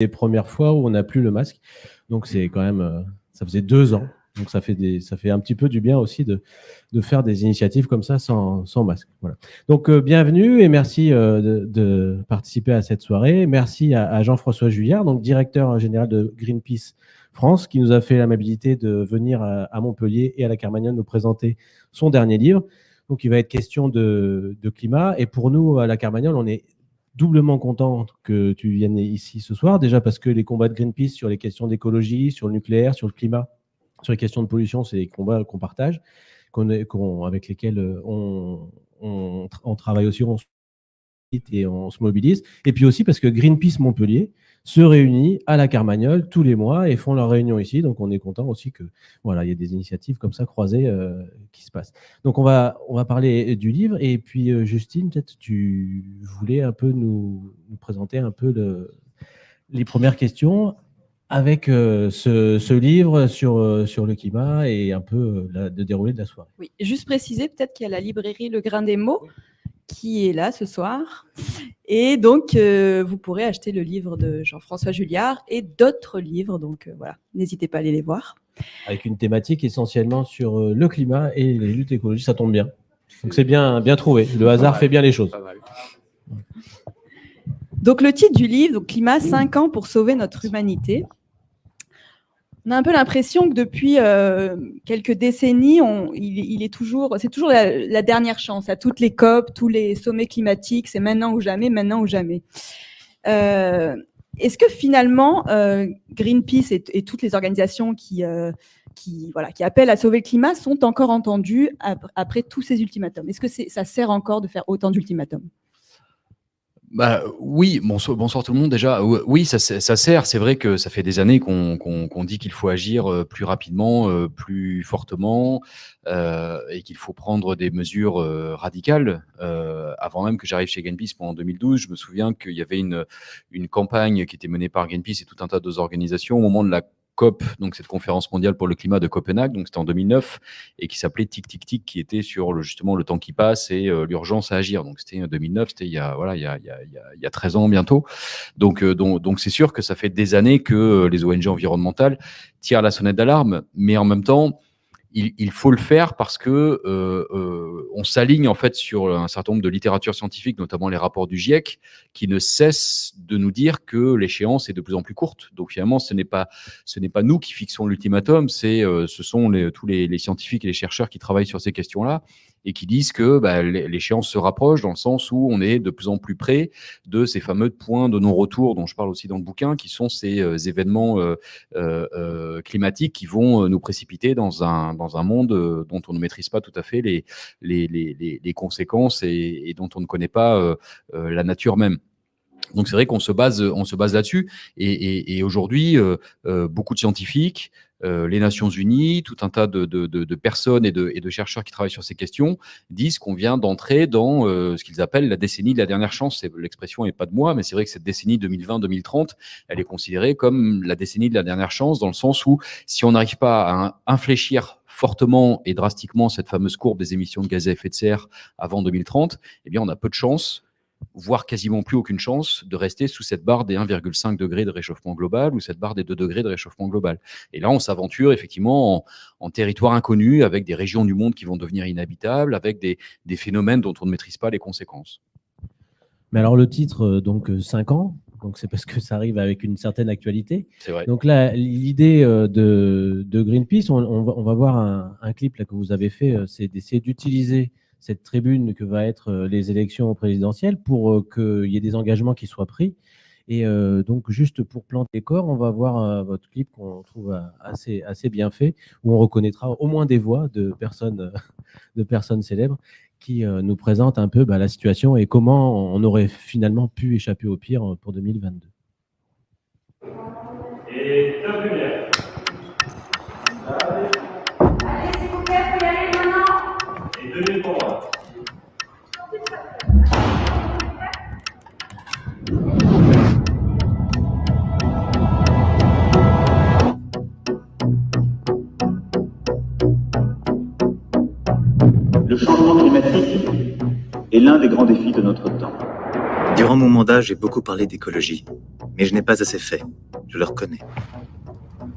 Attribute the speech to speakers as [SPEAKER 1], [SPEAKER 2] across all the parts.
[SPEAKER 1] des premières fois où on n'a plus le masque. Donc c'est quand même, euh, ça faisait deux ans. Donc ça fait, des, ça fait un petit peu du bien aussi de, de faire des initiatives comme ça sans, sans masque. Voilà. Donc euh, bienvenue et merci euh, de, participer à cette soirée. Merci à, Jean-François Juillard, donc directeur général de Greenpeace France, qui nous a fait l'amabilité de venir à, à, Montpellier et à la Carmagnole nous présenter son dernier livre. Donc il va être question de, de climat. Et pour nous, à la Carmagnole, on est doublement content que tu viennes ici ce soir, déjà parce que les combats de Greenpeace sur les questions d'écologie, sur le nucléaire, sur le climat, sur les questions de pollution, c'est des combats qu'on partage, avec lesquels euh, on, travaille aussi, et on se mobilise. Et puis aussi parce que Greenpeace Montpellier, se réunissent à la Carmagnole tous les mois et font leur réunion ici. Donc, on est content aussi que voilà, il y ait des initiatives comme ça croisées euh, qui se passent. Donc, on va, on va parler du livre. Et puis, euh, Justine, peut-être tu voulais un peu nous, nous présenter un peu le, les premières questions avec euh, ce, ce, livre sur, euh, sur le climat et un peu euh, la, de dérouler de la soirée.
[SPEAKER 2] Oui, juste préciser peut-être qu'il y a la librairie Le Grain des mots qui est là ce soir. Et donc, euh, vous pourrez acheter le livre de Jean-François Julliard et d'autres livres. Donc, euh, voilà, n'hésitez pas à aller les voir.
[SPEAKER 1] Avec une thématique essentiellement sur euh, le climat et les luttes écologiques, ça tombe bien. Donc, c'est bien, bien trouvé. Le hasard fait bien les choses.
[SPEAKER 2] Donc, le titre du livre, donc, Climat, 5 ans pour sauver notre humanité on a un peu l'impression que depuis euh, quelques décennies, il, est toujours, c'est toujours la, dernière chance à toutes les COP, tous les sommets climatiques, c'est maintenant ou jamais, maintenant ou jamais. Euh, Est-ce que finalement, euh, Greenpeace et, toutes les organisations qui, appellent à sauver le climat sont encore entendues après tous ces ultimatums? Est-ce que ça sert encore de faire autant d'ultimatums?
[SPEAKER 3] Bah, oui, bonsoir, bonsoir, tout le monde déjà. Oui, ça, ça sert. C'est vrai que ça fait des années qu'on qu qu dit qu'il faut agir euh, plus rapidement, euh, plus fortement, euh, et qu'il faut prendre des mesures euh, radicales. Euh, avant même que j'arrive chez Greenpeace en 2012, je me souviens qu'il y avait une, une campagne qui était menée par Greenpeace et tout un tas d'autres organisations au moment de la COP, donc cette conférence mondiale pour le climat de Copenhague, donc c'était en 2009, et qui s'appelait Tic Tic Tic, qui était sur le, justement le temps qui passe et euh, l'urgence à agir. Donc c'était en 2009, c'était il y a voilà il y a, il y a, il y a 13 ans bientôt. Donc euh, donc donc c'est sûr que ça fait des années que euh, les ONG environnementales tirent la sonnette d'alarme, mais en même temps il, il, faut le faire parce que euh, euh, on s'aligne en fait sur un certain nombre de littératures scientifiques, notamment les rapports du GIEC, qui ne cessent de nous dire que l'échéance est de plus en plus courte. Donc finalement, ce n'est pas ce n'est pas nous qui fixons l'ultimatum, c'est euh, ce sont les, tous les, les, scientifiques et les chercheurs qui travaillent sur ces questions-là et qui disent que bah, l'échéance se rapproche dans le sens où on est de plus en plus près de ces fameux points de non-retour dont je parle aussi dans le bouquin, qui sont ces euh, événements euh, euh, climatiques qui vont nous précipiter dans un dans un monde dont on ne maîtrise pas tout à fait les, les, les, les conséquences et, dont on ne connaît pas la nature même. Donc c'est vrai qu'on se base, on se base là-dessus. Et, aujourd'hui, beaucoup de scientifiques, les Nations Unies, tout un tas de, de, de, personnes et, et de, chercheurs qui travaillent sur ces questions disent qu'on vient d'entrer dans ce qu'ils appellent la décennie de la dernière chance. L'expression n'est pas de moi, mais c'est vrai que cette décennie 2020-2030, elle est considérée comme la décennie de la dernière chance dans le sens où si on n'arrive pas à infléchir fortement et drastiquement cette fameuse courbe des émissions de gaz à effet de serre avant 2030, eh bien, on a peu de chance, voire quasiment plus aucune chance, de rester sous cette barre des 1,5 degrés de réchauffement global ou cette barre des 2 degrés de réchauffement global. Et là, on s'aventure effectivement en, en, territoire inconnu, avec des régions du monde qui vont devenir inhabitables, avec des, des phénomènes dont on ne maîtrise pas les conséquences.
[SPEAKER 1] Mais alors le titre, euh, donc 5 ans, donc c'est parce que ça arrive avec une certaine actualité.
[SPEAKER 3] Vrai.
[SPEAKER 1] Donc là, l'idée euh, de, de, Greenpeace, on, on, va, on, va, voir un, un, clip là que vous avez fait, euh, c'est d'essayer d'utiliser cette tribune que va être euh, les élections présidentielles pour qu'il y ait des engagements qui soient pris. Et euh, donc, juste pour planter les corps, on va voir euh, votre clip qu'on trouve assez, assez bien fait, où on reconnaîtra au moins des voix de personnes, de personnes célèbres qui euh, nous présente un peu bah, la situation et comment on aurait finalement pu échapper au pire pour 2022.
[SPEAKER 4] Et
[SPEAKER 5] Le changement climatique est l'un des grands défis de notre temps.
[SPEAKER 6] Durant mon mandat, j'ai beaucoup parlé d'écologie.
[SPEAKER 5] Mais je n'ai pas assez fait. Je le reconnais.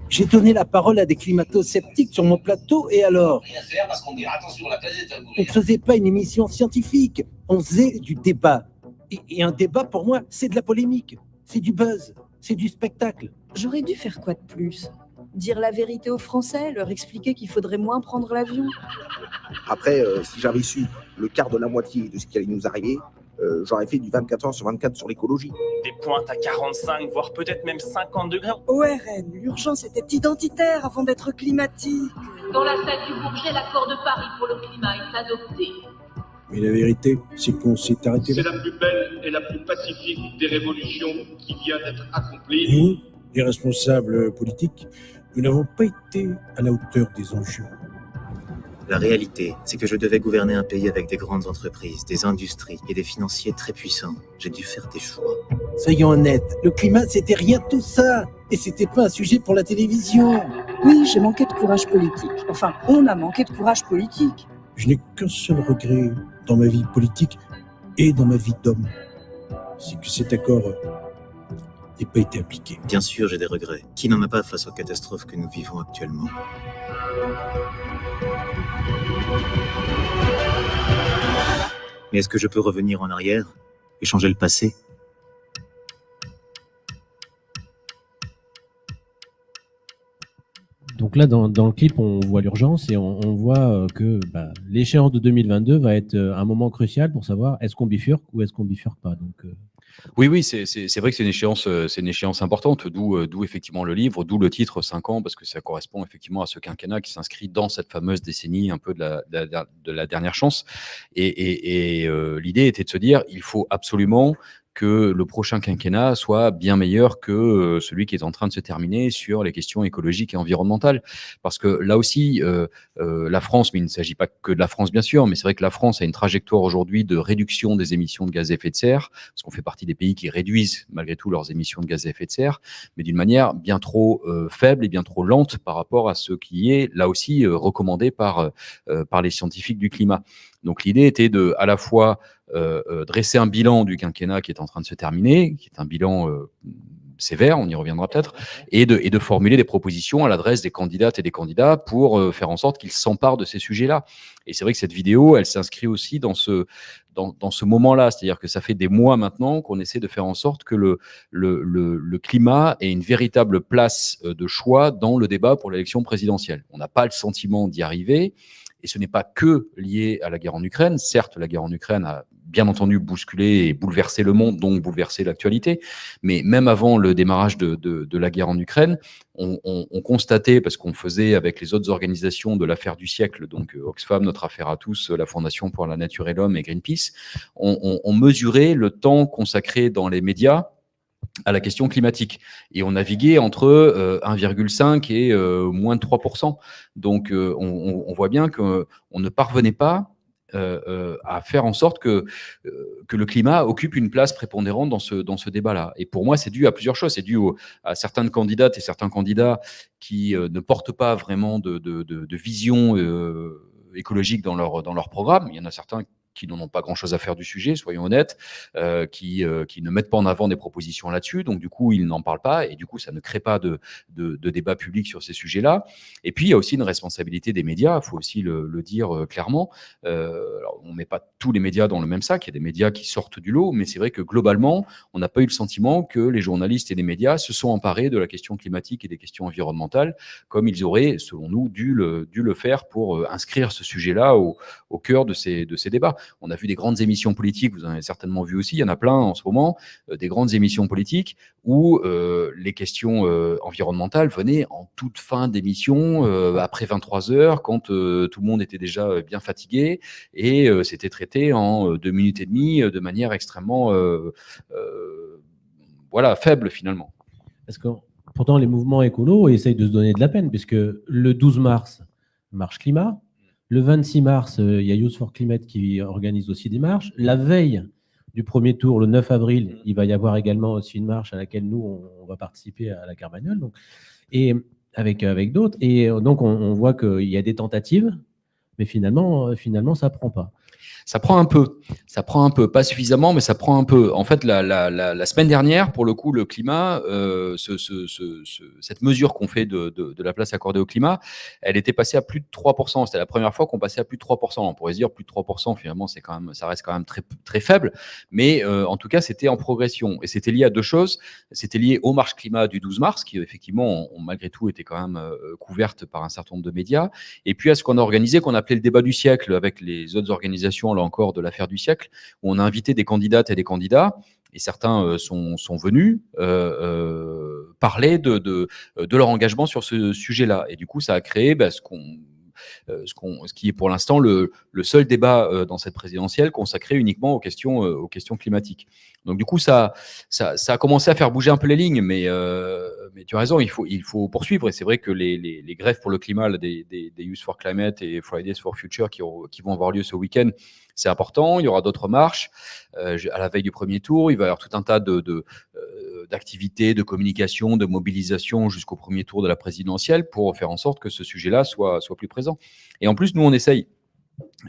[SPEAKER 6] J'ai donné la parole à des climato-sceptiques sur mon plateau, et alors?
[SPEAKER 7] Rien faire parce qu'on dira attention, la planète va
[SPEAKER 6] On ne faisait pas une émission scientifique, on faisait du débat. Et, et un débat, pour moi, c'est de la polémique, c'est du buzz, c'est du spectacle.
[SPEAKER 8] J'aurais dû faire quoi de plus? Dire la vérité aux Français, leur expliquer qu'il faudrait moins prendre l'avion
[SPEAKER 9] Après, euh, si j'avais su le quart de la moitié de ce qui allait nous arriver, euh, j'aurais fait du 24 heures sur 24 sur l'écologie.
[SPEAKER 10] Des pointes à 45, voire peut-être même 50 degrés.
[SPEAKER 8] ORN, l'urgence était identitaire avant d'être climatique.
[SPEAKER 11] Dans la salle du Bourget, l'accord de Paris pour le climat est adopté.
[SPEAKER 6] Mais la vérité, c'est qu'on s'est arrêté
[SPEAKER 4] C'est la plus belle et la plus pacifique des révolutions qui vient d'être accomplie.
[SPEAKER 6] Nous, les responsables politiques, nous n'avons pas été à la hauteur des enjeux.
[SPEAKER 5] La réalité, c'est que je devais gouverner un pays avec des grandes entreprises, des industries et des financiers très puissants. J'ai dû faire des choix.
[SPEAKER 6] Soyons honnêtes, le climat, c'était rien de tout ça. Et c'était pas un sujet pour la télévision.
[SPEAKER 8] Oui, j'ai manqué de courage politique. Enfin, on a manqué de courage politique.
[SPEAKER 6] Je n'ai qu'un seul regret dans ma vie politique et dans ma vie d'homme. C'est que cet accord n'ait pas été appliqué.
[SPEAKER 5] Bien sûr, j'ai des regrets. Qui n'en a pas face aux catastrophes que nous vivons actuellement? Mais est-ce que je peux revenir en arrière et changer le passé?
[SPEAKER 1] Donc là, dans, dans le clip, on voit l'urgence et on, on voit euh, que bah, l'échéance de 2022 va être euh, un moment crucial pour savoir est-ce qu'on bifurque ou est-ce qu'on bifurque pas. Donc, euh,
[SPEAKER 3] Oui, oui, c'est vrai que c'est une échéance, euh, une échéance importante, d'où euh, d'où effectivement le livre, d'où le titre 5 ans, parce que ça correspond effectivement à ce quinquennat qui s'inscrit dans cette fameuse décennie un peu de la, de la- de la dernière chance. Et, euh, l'idée était de se dire, il faut absolument que le prochain quinquennat soit bien meilleur que euh, celui qui est en train de se terminer sur les questions écologiques et environnementales. Parce que là aussi, euh, euh, la France, mais il ne s'agit pas que de la France bien sûr, mais c'est vrai que la France a une trajectoire aujourd'hui de réduction des émissions de gaz à effet de serre, parce qu'on fait partie des pays qui réduisent malgré tout leurs émissions de gaz à effet de serre, mais d'une manière bien trop euh, faible et bien trop lente par rapport à ce qui est là aussi euh, recommandé par, par les scientifiques du climat. Donc l'idée était de à la fois dresser un bilan du quinquennat qui est en train de se terminer, qui est un bilan euh, sévère, on y reviendra peut-être, et de, et de formuler des propositions à l'adresse des candidates et des candidats pour euh, faire en sorte qu'ils s'emparent de ces sujets-là. Et c'est vrai que cette vidéo, elle s'inscrit aussi dans ce, dans, dans ce moment-là, c'est-à-dire que ça fait des mois maintenant qu'on essaie de faire en sorte que le, le, le, le climat ait une véritable place euh, de choix dans le débat pour l'élection présidentielle. On n'a pas le sentiment d'y arriver, et ce n'est pas que lié à la guerre en Ukraine. Certes, la guerre en Ukraine a bien entendu bousculé et bouleversé le monde, donc bouleversé l'actualité. Mais même avant le démarrage de, la guerre en Ukraine, on, on, on constatait, parce qu'on faisait avec les autres organisations de l'affaire du siècle, donc euh, Oxfam, Notre Affaire à tous, la Fondation pour la Nature et l'Homme et Greenpeace, on, mesurait le temps consacré dans les médias à la question climatique. Et on naviguait entre euh, 1,5 et euh, moins de 3%. Donc euh, on, voit bien qu'on ne parvenait pas euh, euh, à faire en sorte que, euh, que le climat occupe une place prépondérante dans ce, dans ce débat-là. Et pour moi, c'est dû à plusieurs choses. C'est dû au, à certaines candidates et certains candidats qui euh, ne portent pas vraiment de, de, de, de vision euh, écologique dans leur, dans leur programme. Il y en a certains qui n'en ont pas grand-chose à faire du sujet, soyons honnêtes, euh, qui, euh, qui ne mettent pas en avant des propositions là-dessus. Donc, du coup, ils n'en parlent pas et du coup, ça ne crée pas de, de, de débat public sur ces sujets-là. Et puis, il y a aussi une responsabilité des médias, il faut aussi le, le dire euh, clairement. Euh, on ne met pas tous les médias dans le même sac, il y a des médias qui sortent du lot, mais c'est vrai que globalement, on n'a pas eu le sentiment que les journalistes et les médias se sont emparés de la question climatique et des questions environnementales comme ils auraient, selon nous, dû le, dû le faire pour euh, inscrire ce sujet-là au, au cœur de ces, de ces débats. On a vu des grandes émissions politiques, vous en avez certainement vu aussi, il y en a plein en ce moment, euh, des grandes émissions politiques où euh, les questions euh, environnementales venaient en toute fin d'émission, après 23 heures, quand tout le monde était déjà bien fatigué, et c'était traité en deux minutes et demie de manière extrêmement voilà, faible finalement.
[SPEAKER 1] Parce que pourtant, les mouvements écolos essayent de se donner de la peine, puisque le 12 mars, marche climat. Le 26 mars, euh, il y a Youth for Climate qui organise aussi des marches. La veille du premier tour, le 9 avril, il va y avoir également aussi une marche à laquelle nous, on, va participer à la Carmagnole. Donc, et avec, avec d'autres. Et euh, donc, on, on voit qu'il y a des tentatives, mais finalement, euh, finalement ça ne prend pas.
[SPEAKER 3] Ça prend un peu, ça prend un peu, pas suffisamment, mais ça prend un peu. En fait, la, semaine dernière, pour le coup, le climat, euh, ce, ce, ce, cette mesure qu'on fait de, la place accordée au climat, elle était passée à plus de 3%. C'était la première fois qu'on passait à plus de 3%. On pourrait se dire plus de 3%, finalement, c'est quand même, ça reste quand même très, très faible, mais euh, en tout cas, c'était en progression. Et c'était lié à deux choses. C'était lié aux marches climat du 12 mars, qui effectivement, malgré tout, étaient quand même euh, couvertes par un certain nombre de médias, et puis à ce qu'on a organisé, qu'on appelait le débat du siècle avec les autres organisations là encore de l'affaire du siècle, où on a invité des candidates et des candidats, et certains euh, sont, sont, venus euh, euh, parler de, de, de, leur engagement sur ce sujet-là. Et du coup, ça a créé bah, ce qu'on ce, ce, qui est pour l'instant le, le, seul débat dans cette présidentielle consacré uniquement aux questions, aux questions climatiques. Donc du coup, ça, ça, ça, a commencé à faire bouger un peu les lignes, mais, mais tu as raison, il faut, il faut poursuivre. Et c'est vrai que les, les, grèves pour le climat là, des, des, des, Youth for Climate et Fridays for Future qui, qui vont avoir lieu ce week-end, c'est important. Il y aura d'autres marches euh, à la veille du premier tour. Il va y avoir tout un tas de, de d'activités, de communication, de mobilisation jusqu'au premier tour de la présidentielle pour faire en sorte que ce sujet-là soit, soit plus présent. Et en plus, nous, on essaye,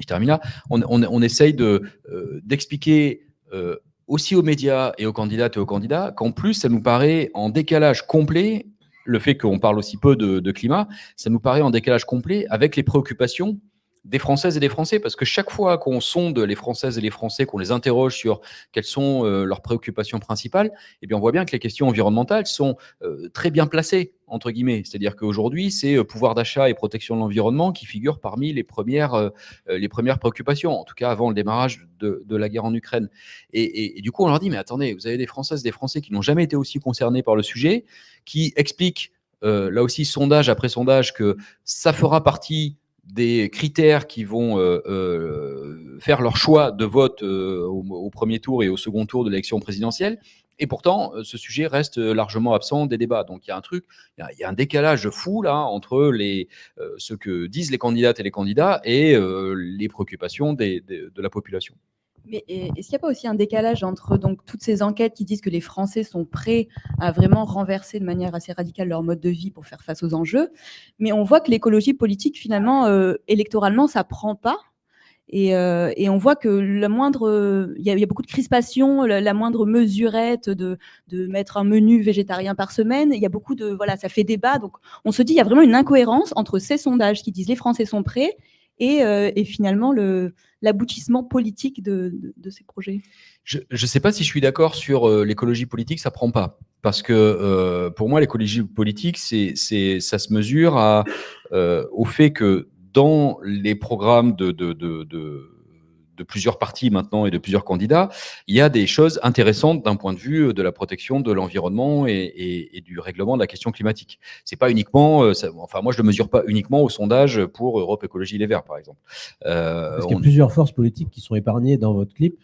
[SPEAKER 3] je termine là, on, on, on essaye d'expliquer de, euh, aussi aux médias et aux candidates et aux candidats qu'en plus, ça nous paraît en décalage complet, le fait qu'on parle aussi peu de, climat, ça nous paraît en décalage complet avec les préoccupations des Françaises et des Français, parce que chaque fois qu'on sonde les Françaises et les Français, qu'on les interroge sur quelles sont euh, leurs préoccupations principales, eh bien on voit bien que les questions environnementales sont euh, très bien placées, entre guillemets. C'est-à-dire qu'aujourd'hui, c'est euh, pouvoir d'achat et protection de l'environnement qui figurent parmi les premières, les premières préoccupations, en tout cas avant le démarrage de, la guerre en Ukraine. Et, et, et, du coup, on leur dit, mais attendez, vous avez des Françaises, des Français qui n'ont jamais été aussi concernés par le sujet, qui expliquent, là aussi, sondage après sondage, que ça fera partie des critères qui vont euh, euh, faire leur choix de vote euh, au, premier tour et au second tour de l'élection présidentielle. Et pourtant, ce sujet reste largement absent des débats. Donc il y a un truc, il y a, un décalage fou là entre ce que disent les candidates et les candidats et les préoccupations de la population.
[SPEAKER 2] Mais est-ce qu'il n'y a pas aussi un décalage entre donc, toutes ces enquêtes qui disent que les Français sont prêts à vraiment renverser de manière assez radicale leur mode de vie pour faire face aux enjeux, mais on voit que l'écologie politique, finalement, euh, électoralement, ça ne prend pas et, euh, et, on voit que la moindre, il y, a beaucoup de crispation, la, moindre mesurette de, de, mettre un menu végétarien par semaine, il y a beaucoup de, voilà, ça fait débat. Donc, on se dit, il y a vraiment une incohérence entre ces sondages qui disent les Français sont prêts et, euh, et finalement l'aboutissement politique de, de, ces projets.
[SPEAKER 3] Je ne sais pas si je suis d'accord sur euh, l'écologie politique, ça prend pas. Parce que euh, pour moi, l'écologie politique, c'est, ça se mesure à, euh, au fait que dans les programmes de, de, plusieurs partis maintenant et de plusieurs candidats, il y a des choses intéressantes d'un point de vue de la protection de l'environnement et, et, et, du règlement de la question climatique. C'est pas uniquement, euh, ça, enfin moi je le mesure pas uniquement au sondage pour Europe Écologie Les Verts par exemple.
[SPEAKER 1] Euh, parce qu'il y a on... plusieurs forces politiques qui sont épargnées dans votre clip.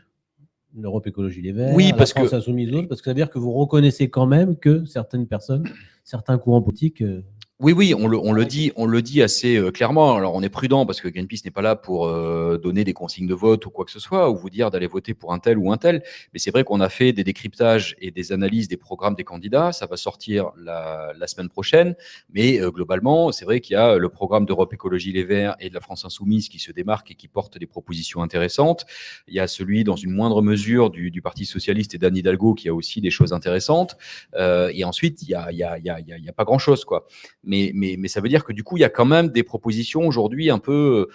[SPEAKER 1] L'Europe Écologie Les Verts,
[SPEAKER 3] oui, parce
[SPEAKER 1] la France
[SPEAKER 3] que...
[SPEAKER 1] Insoumise, parce que ça veut dire que vous reconnaissez quand même que certaines personnes, certains courants politiques euh,
[SPEAKER 3] oui, oui, on le, on le, dit, on le dit assez euh, clairement. Alors, on est prudent parce que Greenpeace n'est pas là pour euh, donner des consignes de vote ou quoi que ce soit, ou vous dire d'aller voter pour un tel ou un tel. Mais c'est vrai qu'on a fait des décryptages et des analyses des programmes des candidats. Ça va sortir la, la semaine prochaine. Mais euh, globalement, c'est vrai qu'il y a le programme d'Europe Écologie Les Verts et de la France Insoumise qui se démarque et qui porte des propositions intéressantes. Il y a celui, dans une moindre mesure, du, du Parti Socialiste et d'Anne Hidalgo qui a aussi des choses intéressantes. Euh, et ensuite, il y a, il y a, il y a, il y a pas grand-chose, quoi mais, ça veut dire que du coup, il y a quand même des propositions aujourd'hui un peu,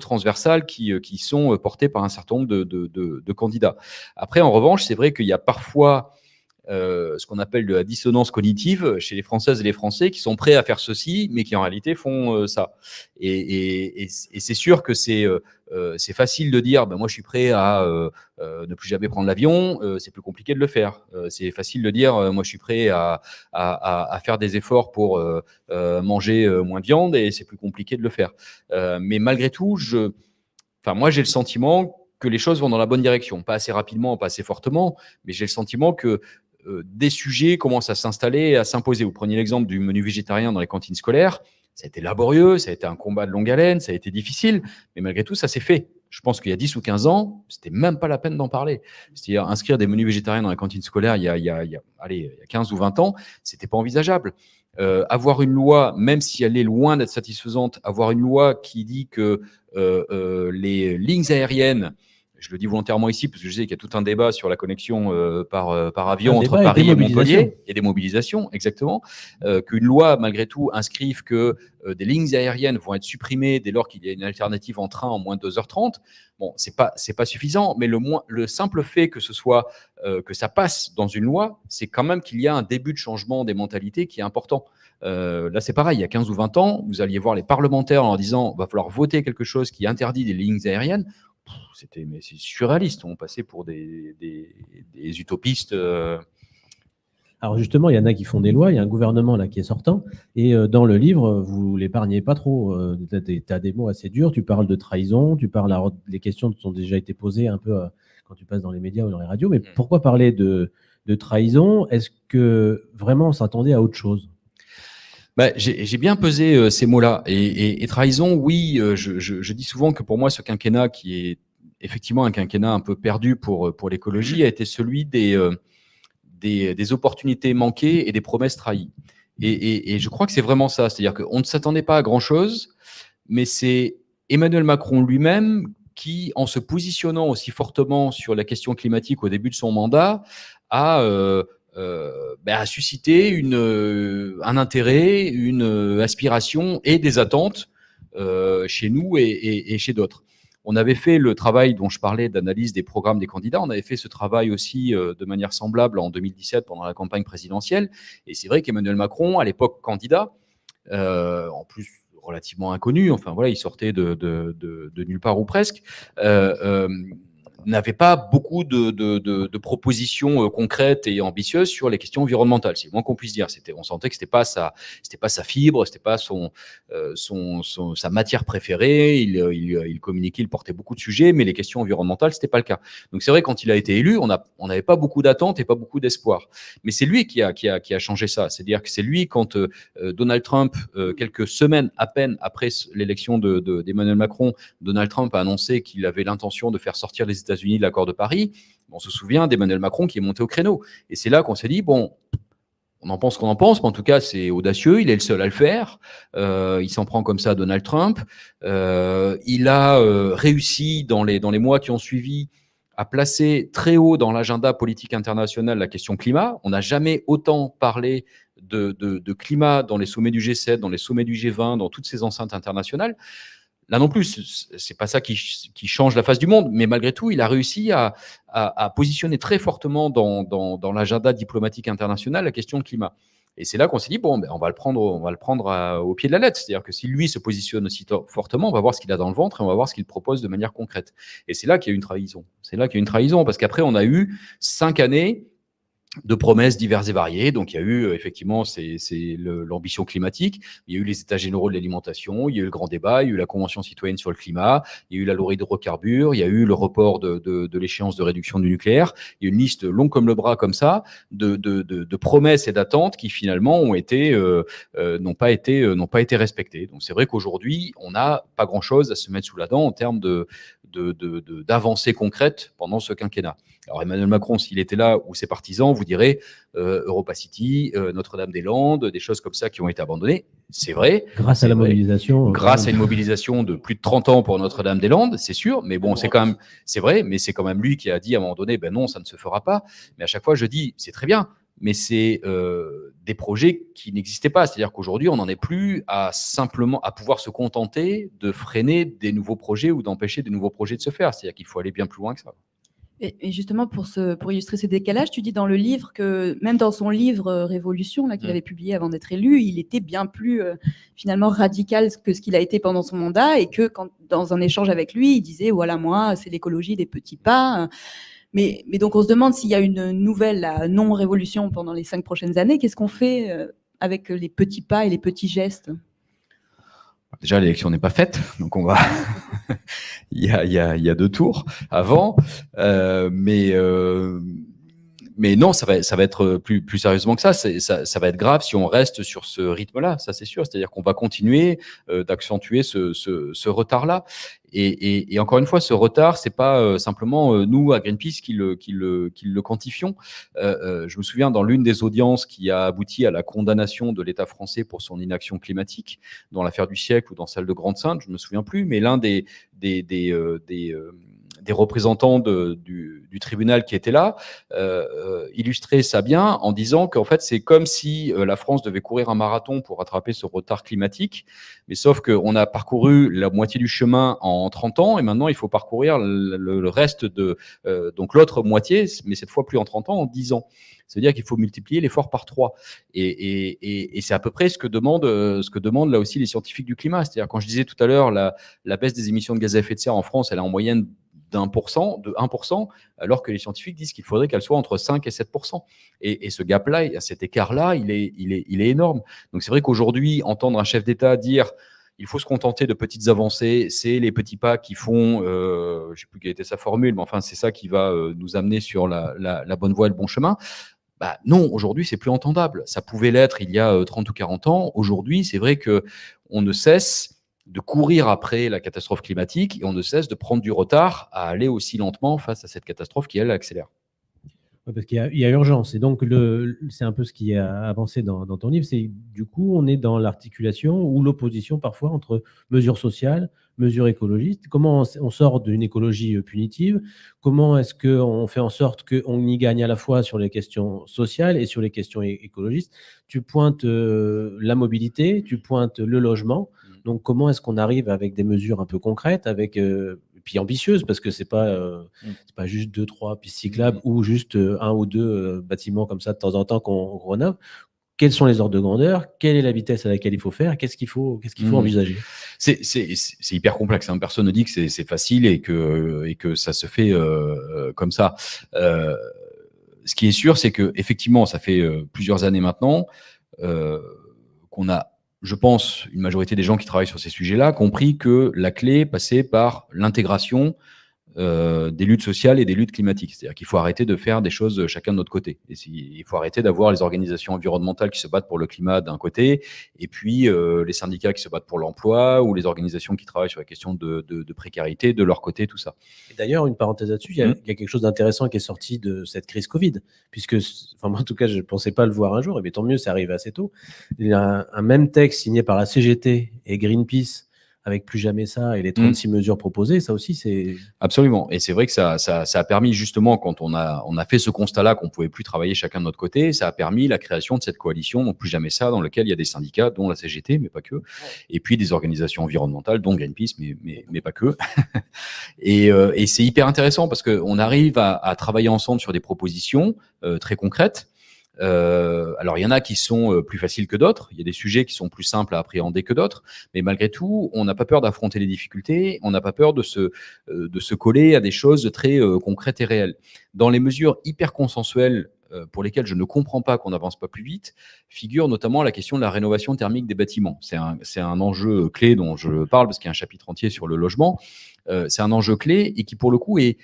[SPEAKER 3] transversales qui, qui sont portées par un certain nombre de, de candidats. Après, en revanche, c'est vrai qu'il y a parfois euh, ce qu'on appelle de la dissonance cognitive chez les Françaises et les Français qui sont prêts à faire ceci, mais qui en réalité font euh, ça. Et, c'est sûr que c'est euh, c'est facile de dire, ben moi je suis prêt à euh, ne plus jamais prendre l'avion, c'est plus compliqué de le faire. c'est facile de dire, moi je suis prêt à, à, à faire des efforts pour manger moins de viande, et c'est plus compliqué de le faire. mais malgré tout, je, moi j'ai le sentiment que les choses vont dans la bonne direction, pas assez rapidement, pas assez fortement, mais j'ai le sentiment que euh, des sujets commencent à s'installer et à s'imposer. Vous preniez l'exemple du menu végétarien dans les cantines scolaires. Ça a été laborieux, ça a été un combat de longue haleine, ça a été difficile, mais malgré tout, ça s'est fait. Je pense qu'il y a 10 ou 15 ans, c'était même pas la peine d'en parler. C'est-à-dire inscrire des menus végétariens dans la cantine scolaire il y a, il y a, allez, il y a 15 ou 20 ans, c'était pas envisageable. Euh, avoir une loi, même si elle est loin d'être satisfaisante, avoir une loi qui dit que euh, euh, les lignes aériennes je le dis volontairement ici parce que je sais qu'il y a tout un débat sur la connexion euh, par, euh, par avion entre
[SPEAKER 1] et
[SPEAKER 3] Paris et. Montpellier et des mobilisations, exactement. Euh, Qu'une loi, malgré tout, inscrive que euh, des lignes aériennes vont être supprimées dès lors qu'il y a une alternative en train en moins de 2h30. Bon, pas c'est pas suffisant, mais le moins le simple fait que ce soit que ça passe dans une loi, c'est quand même qu'il y a un début de changement des mentalités qui est important. Euh, là, c'est pareil, il y a 15 ou 20 ans, vous alliez voir les parlementaires en leur disant va falloir voter quelque chose qui interdit des lignes aériennes. C'était surréaliste, on passait pour des, des, des utopistes. euh,
[SPEAKER 1] Alors justement, il y en a qui font des lois, il y a un gouvernement là qui est sortant, et euh, dans le livre, vous l'épargnez pas trop. tu as, des mots assez durs, tu parles de trahison, tu parles, alors, les questions qui ont déjà été posées un peu euh, quand tu passes dans les médias ou dans les radios, mais pourquoi parler de, de trahison? Est-ce que vraiment on s'attendait à autre chose?
[SPEAKER 3] Bah, j'ai bien pesé euh, ces mots-là. Et, trahison, oui, euh, je, dis souvent que pour moi, ce quinquennat qui est effectivement un quinquennat un peu perdu pour, euh, l'écologie a été celui des, opportunités manquées et des promesses trahies. Et je crois que c'est vraiment ça. C'est-à-dire qu'on ne s'attendait pas à grand-chose, mais c'est Emmanuel Macron lui-même qui, en se positionnant aussi fortement sur la question climatique au début de son mandat, a, euh, ben, a suscité euh, un intérêt, une euh, aspiration et des attentes euh, chez nous et, chez d'autres. On avait fait le travail dont je parlais d'analyse des programmes des candidats. On avait fait ce travail aussi de manière semblable en 2017 pendant la campagne présidentielle. Et c'est vrai qu'Emmanuel Macron, à l'époque candidat, en plus relativement inconnu, enfin voilà, il sortait de, nulle part ou presque, n'avait pas beaucoup de, de- de- de propositions euh, concrètes et ambitieuses sur les questions environnementales. C'est moins qu'on puisse dire. C'était, on sentait que c'était pas sa, c'était pas sa fibre, c'était pas son, euh, son, son- sa matière préférée. Il, euh, il, il communiquait, il portait beaucoup de sujets, mais les questions environnementales, c'était pas le cas. Donc c'est vrai quand il a été élu, on a, on n'avait pas beaucoup d'attentes et pas beaucoup d'espoir. Mais c'est lui qui a, qui a, qui a changé ça. C'est-à-dire que c'est lui quand euh, euh, Donald Trump, euh, quelques semaines à peine après l'élection de, de- d'Emmanuel Macron, Donald Trump a annoncé qu'il avait l'intention de faire sortir les États-Unis de l'accord de Paris. On se souvient d'Emmanuel Macron qui est monté au créneau. Et c'est là qu'on s'est dit, bon, on en pense qu'on en pense, mais en tout cas, c'est audacieux. Il est le seul à le faire. Euh, il s'en prend comme ça à Donald Trump. Euh, il a euh, réussi dans les, dans les mois qui ont suivi à placer très haut dans l'agenda politique international la question climat. On n'a jamais autant parlé de, de- de climat dans les sommets du G7, dans les sommets du G20, dans toutes ces enceintes internationales. Là non plus, c'est pas ça qui, qui change la face du monde, mais malgré tout, il a réussi à, à- à positionner très fortement dans, dans- dans l'agenda diplomatique international la question climat. Et c'est là qu'on s'est dit bon, ben, on va le prendre, on va le prendre au pied de la lettre. C'est-à-dire que si lui se positionne aussi fortement, on va voir ce qu'il a dans le ventre et on va voir ce qu'il propose de manière concrète. Et c'est là qu'il y a une trahison. C'est là qu'il y a une trahison parce qu'après on a eu cinq années de promesses diverses et variées. Donc, il y a eu euh, effectivement c'est l'ambition climatique, il y a eu les états généraux de l'alimentation, il y a eu le grand débat, il y a eu la convention citoyenne sur le climat, il y a eu la loi hydrocarbures, il y a eu le report de, l'échéance de réduction du nucléaire. Il y a une liste longue comme le bras comme ça de, promesses et d'attentes qui finalement euh, euh, n'ont pas été n'ont pas été respectées. Donc, c'est vrai qu'aujourd'hui, on n'a pas grand-chose à se mettre sous la dent en termes de de- de- de- d'avancées concrètes pendant ce quinquennat. Alors Emmanuel Macron, s'il était là ou ses partisans, vous direz euh, Europa City, euh, Notre-Dame-des-Landes, des choses comme ça qui ont été abandonnées. C'est vrai.
[SPEAKER 1] Grâce à la
[SPEAKER 3] vrai.
[SPEAKER 1] mobilisation. euh,
[SPEAKER 3] Grâce à une mobilisation de plus de 30 ans pour Notre-Dame-des-Landes, c'est sûr. Mais bon, c'est quand même, c'est vrai, mais c'est quand même lui qui a dit à un moment donné, ben non, ça ne se fera pas. Mais à chaque fois, je dis, c'est très bien, mais c'est euh, des projets qui n'existaient pas. C'est-à-dire qu'aujourd'hui, on n'en est plus à simplement à pouvoir se contenter de freiner des nouveaux projets ou d'empêcher des nouveaux projets de se faire. C'est-à-dire qu'il faut aller bien plus loin que ça.
[SPEAKER 2] Et, justement, pour, ce, pour illustrer ce décalage, tu dis dans le livre que même dans son livre euh, Révolution, qu'il avait publié avant d'être élu, il était bien plus euh, finalement radical que ce qu'il a été pendant son mandat et que quand, dans un échange avec lui, il disait voilà, moi, c'est l'écologie des petits pas. Mais, mais donc, on se demande s'il y a une nouvelle là, non-révolution pendant les cinq prochaines années. Qu'est-ce qu'on fait euh, avec les petits pas et les petits gestes?
[SPEAKER 3] Déjà, l'élection n'est pas faite, donc on va. il, y a, il, y a, il y a deux tours avant, euh, mais euh, mais non, ça va, ça va être plus, plus sérieusement que ça. ça. Ça va être grave si on reste sur ce rythme-là, ça c'est sûr. C'est-à-dire qu'on va continuer euh, d'accentuer ce, ce, ce retard-là. Et, et, et, encore une fois, ce retard, c'est pas euh, simplement euh, nous à Greenpeace qui le, qui le, qui le quantifions. Euh, je me souviens dans l'une des audiences qui a abouti à la condamnation de l'État français pour son inaction climatique, dans l'affaire du siècle ou dans celle de Grande-Sainte, je me souviens plus, mais l'un des, des, des, des des représentants du, tribunal qui étaient là euh, euh ça bien en disant qu'en fait c'est comme si euh, la France devait courir un marathon pour rattraper ce retard climatique, mais sauf qu'on a parcouru la moitié du chemin en 30 ans et maintenant il faut parcourir le, reste de euh, donc l'autre moitié, mais cette fois plus en 30 ans, en 10 ans. C'est-à-dire qu'il faut multiplier l'effort par trois. Et c'est à peu près ce que demandent, ce que demandent là aussi les scientifiques du climat. C'est-à-dire quand je disais tout à l'heure la, la baisse des émissions de gaz à effet de serre en France, elle est en moyenne d'un pour cent, de 1%, alors que les scientifiques disent qu'il faudrait qu'elle soit entre 5 et 7%. Et, et ce gap-là, cet écart-là, il est, il, est, il est énorme. Donc c'est vrai qu'aujourd'hui, entendre un chef d'État dire il faut se contenter de petites avancées, c'est les petits pas qui font, euh, je ne sais plus quelle était sa formule, mais enfin c'est ça qui va euh, nous amener sur la, bonne voie et le bon chemin. Bah, non, aujourd'hui c'est plus entendable. Ça pouvait l'être il y a 30 euh, ou 40 ans. Aujourd'hui, c'est vrai que on ne cesse de courir après la catastrophe climatique et on ne cesse de prendre du retard à aller aussi lentement face à cette catastrophe qui, elle, accélère.
[SPEAKER 1] parce qu'il y, a urgence. Et donc, c'est un peu ce qui a avancé dans, dans ton livre. C'est du coup, on est dans l'articulation ou l'opposition parfois entre mesures sociales, mesures écologistes. Comment on sort d'une écologie euh, punitive? Comment est-ce qu'on fait en sorte qu'on y gagne à la fois sur les questions sociales et sur les questions écologistes? Tu pointes euh, la mobilité, tu pointes le logement. Donc, comment est-ce qu'on arrive avec des mesures un peu concrètes, avec euh, puis ambitieuses, parce que c'est pas euh, mm. pas juste deux trois pistes cyclables mm. ou juste euh, un ou deux bâtiments comme ça de temps en temps qu'on rénove? Quels sont les ordres de grandeur? Quelle est la vitesse à laquelle il faut faire? Qu'est-ce qu'il faut qu'est-ce qu'il faut mm. envisager?
[SPEAKER 3] C'est hyper complexe. Hein. Personne ne dit que c'est facile et que et que ça se fait comme ça. Ce qui est sûr, c'est que effectivement, ça fait plusieurs années maintenant qu'on a je pense, une majorité des gens qui travaillent sur ces sujets-là, compris que la clé passait par l'intégration euh, des luttes sociales et des luttes climatiques. C'est-à-dire qu'il faut arrêter de faire des choses chacun de notre côté. Et il faut arrêter d'avoir les organisations environnementales qui se battent pour le climat d'un côté, et puis euh, les syndicats qui se battent pour l'emploi, ou les organisations qui travaillent sur la question de, de, de précarité de leur côté, tout ça.
[SPEAKER 1] D'ailleurs, une parenthèse là-dessus, il, mmh. il, y a quelque chose d'intéressant qui est sorti de cette crise Covid, puisque, enfin, en tout cas, je ne pensais pas le voir un jour, et tant mieux, ça arrive assez tôt. Il y a un, un même texte signé par la CGT et Greenpeace avec plus jamais ça et les 36 mmh. mesures proposées, ça aussi c'est...
[SPEAKER 3] Absolument. Et c'est vrai que ça, ça, ça, a permis justement, quand on a, on a fait ce constat-là qu'on pouvait plus travailler chacun de notre côté, ça a permis la création de cette coalition, donc plus jamais ça, dans lequel il y a des syndicats, dont la CGT, mais pas que, et puis des organisations environnementales, dont Greenpeace, mais, mais, mais pas que. et, euh, et c'est hyper intéressant parce qu'on arrive à, à, travailler ensemble sur des propositions euh, très concrètes, euh, alors, il y en a qui sont euh, plus faciles que d'autres. Il y a des sujets qui sont plus simples à appréhender que d'autres. Mais malgré tout, on n'a pas peur d'affronter les difficultés. On n'a pas peur de se, euh, de se coller à des choses très concrètes et réelles. Dans les mesures hyper consensuelles pour lesquelles je ne comprends pas qu'on n'avance pas plus vite, figure notamment la question de la rénovation thermique des bâtiments. C'est un, un, enjeu clé dont je parle parce qu'il y a un chapitre entier sur le logement. C'est un enjeu clé et qui, pour le coup, est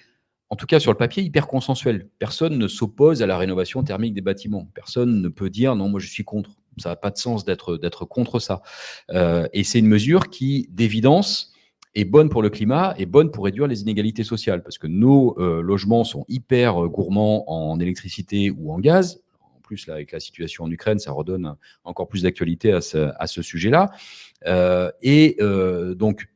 [SPEAKER 3] en tout cas sur le papier, hyper consensuel. Personne ne s'oppose à la rénovation thermique des bâtiments. Personne ne peut dire non, moi je suis contre. Ça n'a pas de sens d'être contre ça. Euh, et c'est une mesure qui, d'évidence, est bonne pour le climat et bonne pour réduire les inégalités sociales, parce que nos euh, logements sont hyper euh, gourmands en électricité ou en gaz. En plus, là, avec la situation en Ukraine, ça redonne encore plus d'actualité à ce, sujet-là. Et donc,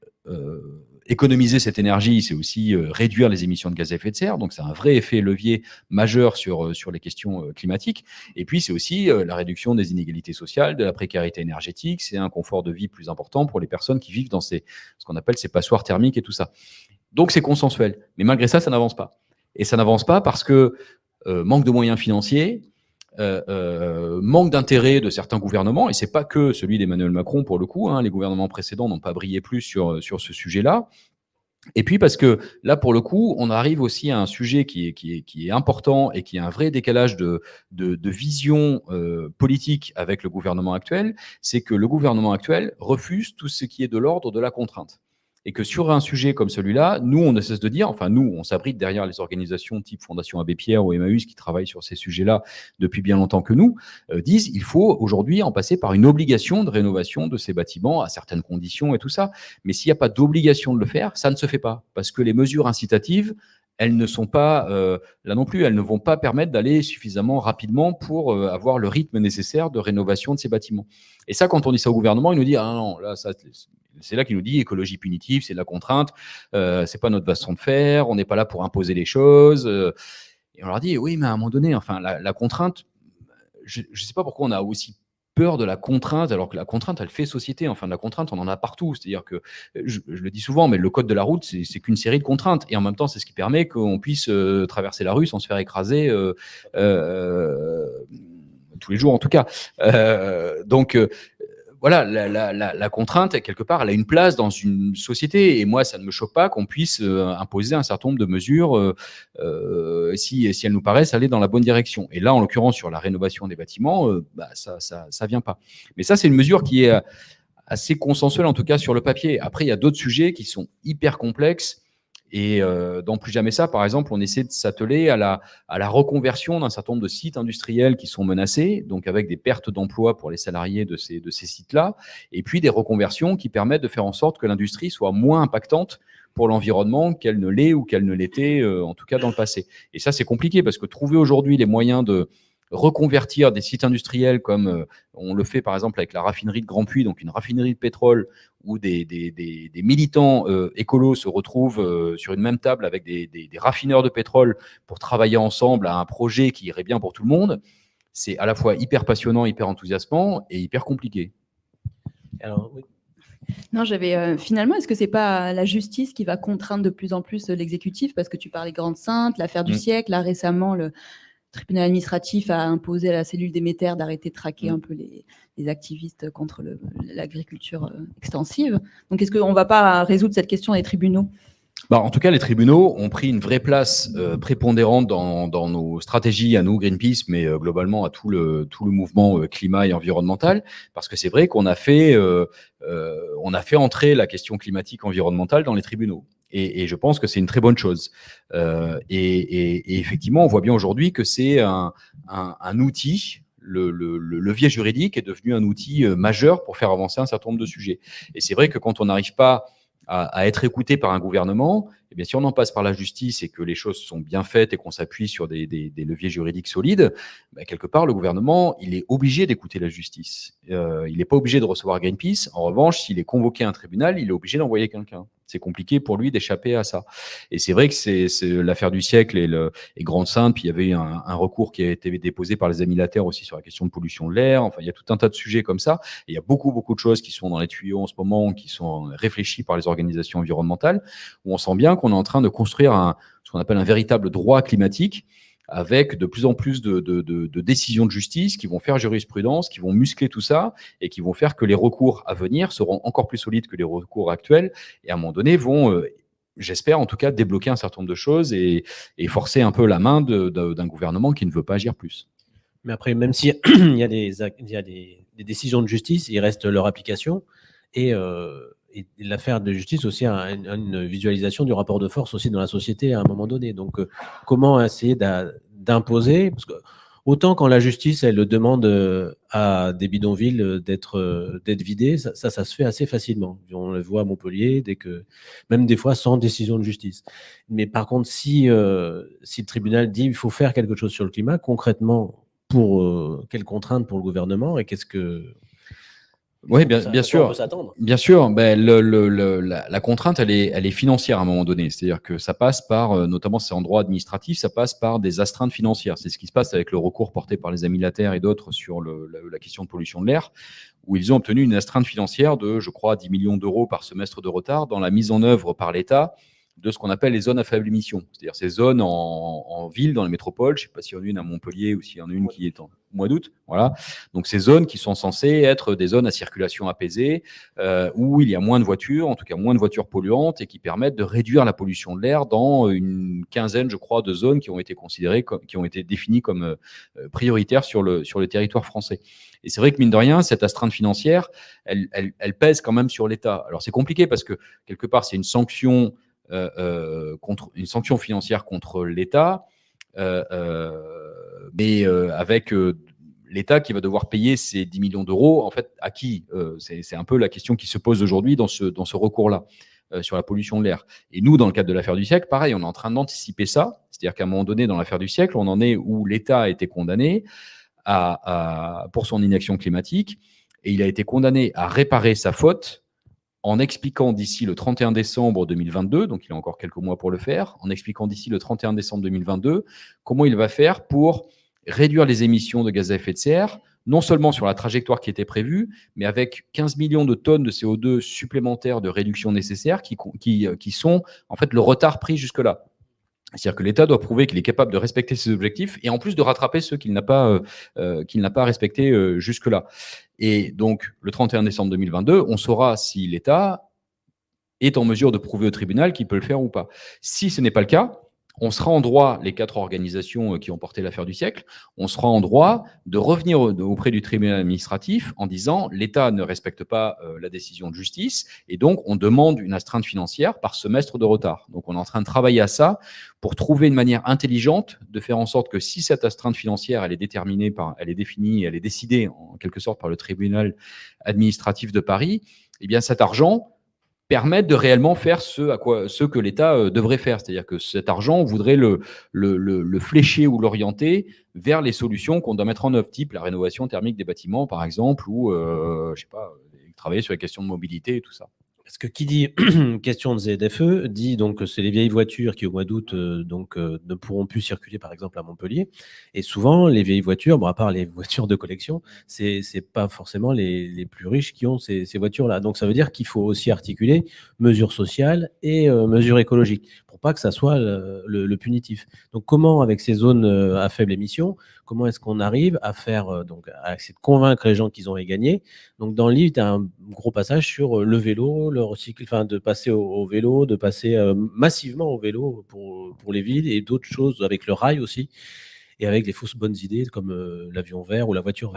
[SPEAKER 3] économiser cette énergie, c'est aussi euh, réduire les émissions de gaz à effet de serre. Donc, c'est un vrai effet levier majeur sur, euh, sur les questions euh, climatiques. Et puis, c'est aussi la réduction des inégalités sociales, de la précarité énergétique. C'est un confort de vie plus important pour les personnes qui vivent dans ces, ce qu'on appelle ces passoires thermiques et tout ça. Donc, c'est consensuel. Mais malgré ça, ça n'avance pas. Et ça n'avance pas parce que manque de moyens financiers, euh, euh, manque d'intérêt de certains gouvernements, et c'est pas que celui d'Emmanuel Macron pour le coup, hein, les gouvernements précédents n'ont pas brillé plus sur, sur ce sujet-là. Et puis parce que là, pour le coup, on arrive aussi à un sujet qui est, important et qui a un vrai décalage de, de, vision euh, politique avec le gouvernement actuel, c'est que le gouvernement actuel refuse tout ce qui est de l'ordre de la contrainte. Et que sur un sujet comme celui-là, nous, on ne cesse de dire, enfin nous, on s'abrite derrière les organisations type Fondation Abbé Pierre ou Emmaüs qui travaillent sur ces sujets-là depuis bien longtemps que nous, euh, disent il faut aujourd'hui en passer par une obligation de rénovation de ces bâtiments à certaines conditions et tout ça. Mais s'il n'y a pas d'obligation de le faire, ça ne se fait pas parce que les mesures incitatives, elles ne sont pas, euh, là non plus, elles ne vont pas permettre d'aller suffisamment rapidement pour euh, avoir le rythme nécessaire de rénovation de ces bâtiments. Et ça, quand on dit ça au gouvernement, il nous dit, ah non, là, ça, c'est là qu'il nous dit écologie punitive, c'est de la contrainte, euh, c'est pas notre façon de faire, on n'est pas là pour imposer les choses. euh. et on leur dit, oui, mais à un moment donné, enfin, la, contrainte, je ne sais pas pourquoi on a aussi peur de la contrainte, alors que la contrainte, elle fait société. Enfin, la contrainte, on en a partout. C'est-à-dire que, je, le dis souvent, mais le code de la route, c'est qu'une série de contraintes. Et en même temps, c'est ce qui permet qu'on puisse euh, traverser la rue sans se faire écraser euh, tous les jours, en tout cas. Donc, voilà, la, la- la- la contrainte, quelque part, elle a une place dans une société. Et moi, ça ne me choque pas qu'on puisse euh, imposer un certain nombre de mesures euh, euh, si, si elles nous paraissent aller dans la bonne direction. Et là, en l'occurrence, sur la rénovation des bâtiments, euh, bah, ça ça, ça vient pas. Mais ça, c'est une mesure qui est assez consensuelle, en tout cas sur le papier. Après, il y a d'autres sujets qui sont hyper complexes. Et euh, dans Plus Jamais ça, par exemple, on essaie de s'atteler à la, à la reconversion d'un certain nombre de sites industriels qui sont menacés, donc avec des pertes d'emplois pour les salariés de ces, de ces sites-là, et puis des reconversions qui permettent de faire en sorte que l'industrie soit moins impactante pour l'environnement qu'elle ne l'est ou qu'elle ne l'était, euh, en tout cas dans le passé. Et ça, c'est compliqué parce que trouver aujourd'hui les moyens de reconvertir des sites industriels comme euh, on le fait par exemple avec la raffinerie de Grand Puy, donc une raffinerie de pétrole où des, des- des- des militants euh, écolos se retrouvent euh, sur une même table avec des, des- des raffineurs de pétrole pour travailler ensemble à un projet qui irait bien pour tout le monde, c'est à la fois hyper passionnant, hyper enthousiasmant et hyper compliqué.
[SPEAKER 1] Alors, oui.
[SPEAKER 2] Non, j'avais euh, finalement, est-ce que c'est pas la justice qui va contraindre de plus en plus l'exécutif? Parce que tu parlais Grande Sainte, l'affaire du
[SPEAKER 3] Mm.
[SPEAKER 2] siècle, là récemment, le tribunal administratif a imposé à la cellule d'émetteurs d'arrêter de traquer
[SPEAKER 3] Mm.
[SPEAKER 2] un peu les, les activistes contre l'agriculture euh, extensive. Donc, est-ce qu'on ne va pas résoudre cette question des tribunaux?
[SPEAKER 3] Bah, en tout cas, les tribunaux ont pris une vraie place euh, prépondérante dans, dans nos stratégies à nous, Greenpeace, mais euh, globalement à tout le, tout le mouvement euh, climat et environnemental, parce que c'est vrai qu'on a fait, on a fait entrer la question climatique environnementale dans les tribunaux. Et, je pense que c'est une très bonne chose. Euh, et, effectivement, on voit bien aujourd'hui que c'est un, outil. Le, le- le levier juridique est devenu un outil euh, majeur pour faire avancer un certain nombre de sujets. Et c'est vrai que quand on n'arrive pas à, être écouté par un gouvernement, eh bien, si on en passe par la justice et que les choses sont bien faites et qu'on s'appuie sur des, leviers juridiques solides, ben, quelque part, le gouvernement, il est obligé d'écouter la justice. Euh, il n'est pas obligé de recevoir Greenpeace. En revanche, s'il est convoqué à un tribunal, il est obligé d'envoyer quelqu'un. C'est compliqué pour lui d'échapper à ça. Et c'est vrai que c'est l'affaire du siècle et, le, et Grande Sainte. Puis il y avait un, un recours qui a été déposé par les amis Latère aussi sur la question de pollution de l'air. Enfin, il y a tout un tas de sujets comme ça. Et il y a beaucoup, beaucoup de choses qui sont dans les tuyaux en ce moment, qui sont réfléchies par les organisations environnementales, où on sent bien qu'on est en train de construire un, ce qu'on appelle un véritable droit climatique avec de plus en plus de, décisions de justice qui vont faire jurisprudence, qui vont muscler tout ça et qui vont faire que les recours à venir seront encore plus solides que les recours actuels et à un moment donné vont, euh, j'espère en tout cas, débloquer un certain nombre de choses et, forcer un peu la main d'un gouvernement qui ne veut pas agir plus.
[SPEAKER 1] Mais après, même s'il y a, des, il y a des décisions de justice, il reste leur application. Et, euh, et l'affaire de justice aussi a une, visualisation du rapport de force aussi dans la société à un moment donné. Donc, euh, comment essayer d'imposer? Parce que autant quand la justice, elle demande euh, à des bidonvilles euh, d'être vidés, ça, ça, se fait assez facilement. On le voit à Montpellier, dès que, même des fois sans décision de justice. Mais par contre, si, le tribunal dit il faut faire quelque chose sur le climat, concrètement, pour euh, quelles contraintes pour le gouvernement et qu'est-ce que.
[SPEAKER 3] Oui, bien, sûr. Bien sûr, ben, le- le- le- la, la contrainte, elle est, elle est financière à un moment donné. C'est-à-dire que ça passe par, euh, notamment c'est en droit administratif, ça passe par des astreintes financières. C'est ce qui se passe avec le recours porté par les amis Latère et d'autres sur la, la question de pollution de l'air, où ils ont obtenu une astreinte financière de, je crois, 10 millions d'euros par semestre de retard dans la mise en œuvre par l'État de ce qu'on appelle les zones à faible émission. C'est-à-dire ces zones en, ville, dans les métropoles. Je ne sais pas s'il y en a une à Montpellier ou s'il y en a une qui est en mois d'août. Voilà. Donc ces zones qui sont censées être des zones à circulation apaisée, euh, où il y a moins de voitures, en tout cas moins de voitures polluantes, et qui permettent de réduire la pollution de l'air dans une quinzaine, je crois, de zones qui ont été considérées, comme, qui ont été définies comme euh, prioritaires sur le, sur le territoire français. Et c'est vrai que mine de rien, cette astreinte financière, elle, elle, elle pèse quand même sur l'État. Alors c'est compliqué parce que quelque part, c'est une sanction contre une sanction financière contre l'État, euh, mais avec l'État qui va devoir payer ces 10 millions d'euros, en fait, à qui C'est un peu la question qui se pose aujourd'hui dans ce, dans ce recours-là sur la pollution de l'air. Et nous, dans le cadre de l'affaire du siècle, pareil, on est en train d'anticiper ça. C'est-à-dire qu'à un moment donné, dans l'affaire du siècle, on en est où l'État a été condamné à, pour son inaction climatique et il a été condamné à réparer sa faute en expliquant d'ici le 31 décembre 2022, donc il a encore quelques mois pour le faire, en expliquant d'ici le 31 décembre 2022 comment il va faire pour réduire les émissions de gaz à effet de serre, non seulement sur la trajectoire qui était prévue, mais avec 15 millions de tonnes de CO2 supplémentaires de réduction nécessaires qui, qui, qui sont en fait le retard pris jusque-là. C'est-à-dire que l'État doit prouver qu'il est capable de respecter ses objectifs et en plus de rattraper ceux qu'il n'a pas, euh, euh pas respectés euh, jusque-là. Et donc, le 31 décembre 2022, on saura si l'État est en mesure de prouver au tribunal qu'il peut le faire ou pas. Si ce n'est pas le cas, on sera en droit, les quatre organisations euh, qui ont porté l'affaire du siècle, on sera en droit de revenir auprès du tribunal administratif en disant l'État ne respecte pas euh, la décision de justice et donc on demande une astreinte financière par semestre de retard. Donc on est en train de travailler à ça pour trouver une manière intelligente de faire en sorte que si cette astreinte financière elle est déterminée par, elle est définie, elle est décidée en quelque sorte par le tribunal administratif de Paris, eh bien cet argent permettre de réellement faire ce, à quoi, ce que l'État euh, devrait faire. C'est-à-dire que cet argent, on voudrait le, le, le, flécher ou l'orienter vers les solutions qu'on doit mettre en œuvre, type la rénovation thermique des bâtiments, par exemple, ou, euh, je sais pas, travailler sur les questions de mobilité et tout ça.
[SPEAKER 1] Parce que qui dit question de ZFE dit donc que c'est les vieilles voitures qui au mois d'août euh, euh, ne pourront plus circuler par exemple à Montpellier. Et souvent les vieilles voitures, à part les voitures de collection, c'est c'est pas forcément les, plus riches qui ont ces, ces voitures-là. Donc ça veut dire qu'il faut aussi articuler mesures sociales et euh, mesures écologiques pour pas que ça soit le, punitif. Donc comment avec ces zones euh, à faible émission, comment est-ce qu'on arrive à faire euh, donc à essayer de convaincre les gens qu'ils ont gagné? Donc dans le livre, tu as un gros passage sur le vélo, le recycle, enfin de passer au, vélo, de passer euh, massivement au vélo pour, pour les villes et d'autres choses avec le rail aussi et avec des fausses bonnes idées comme euh, l'avion vert ou la voiture.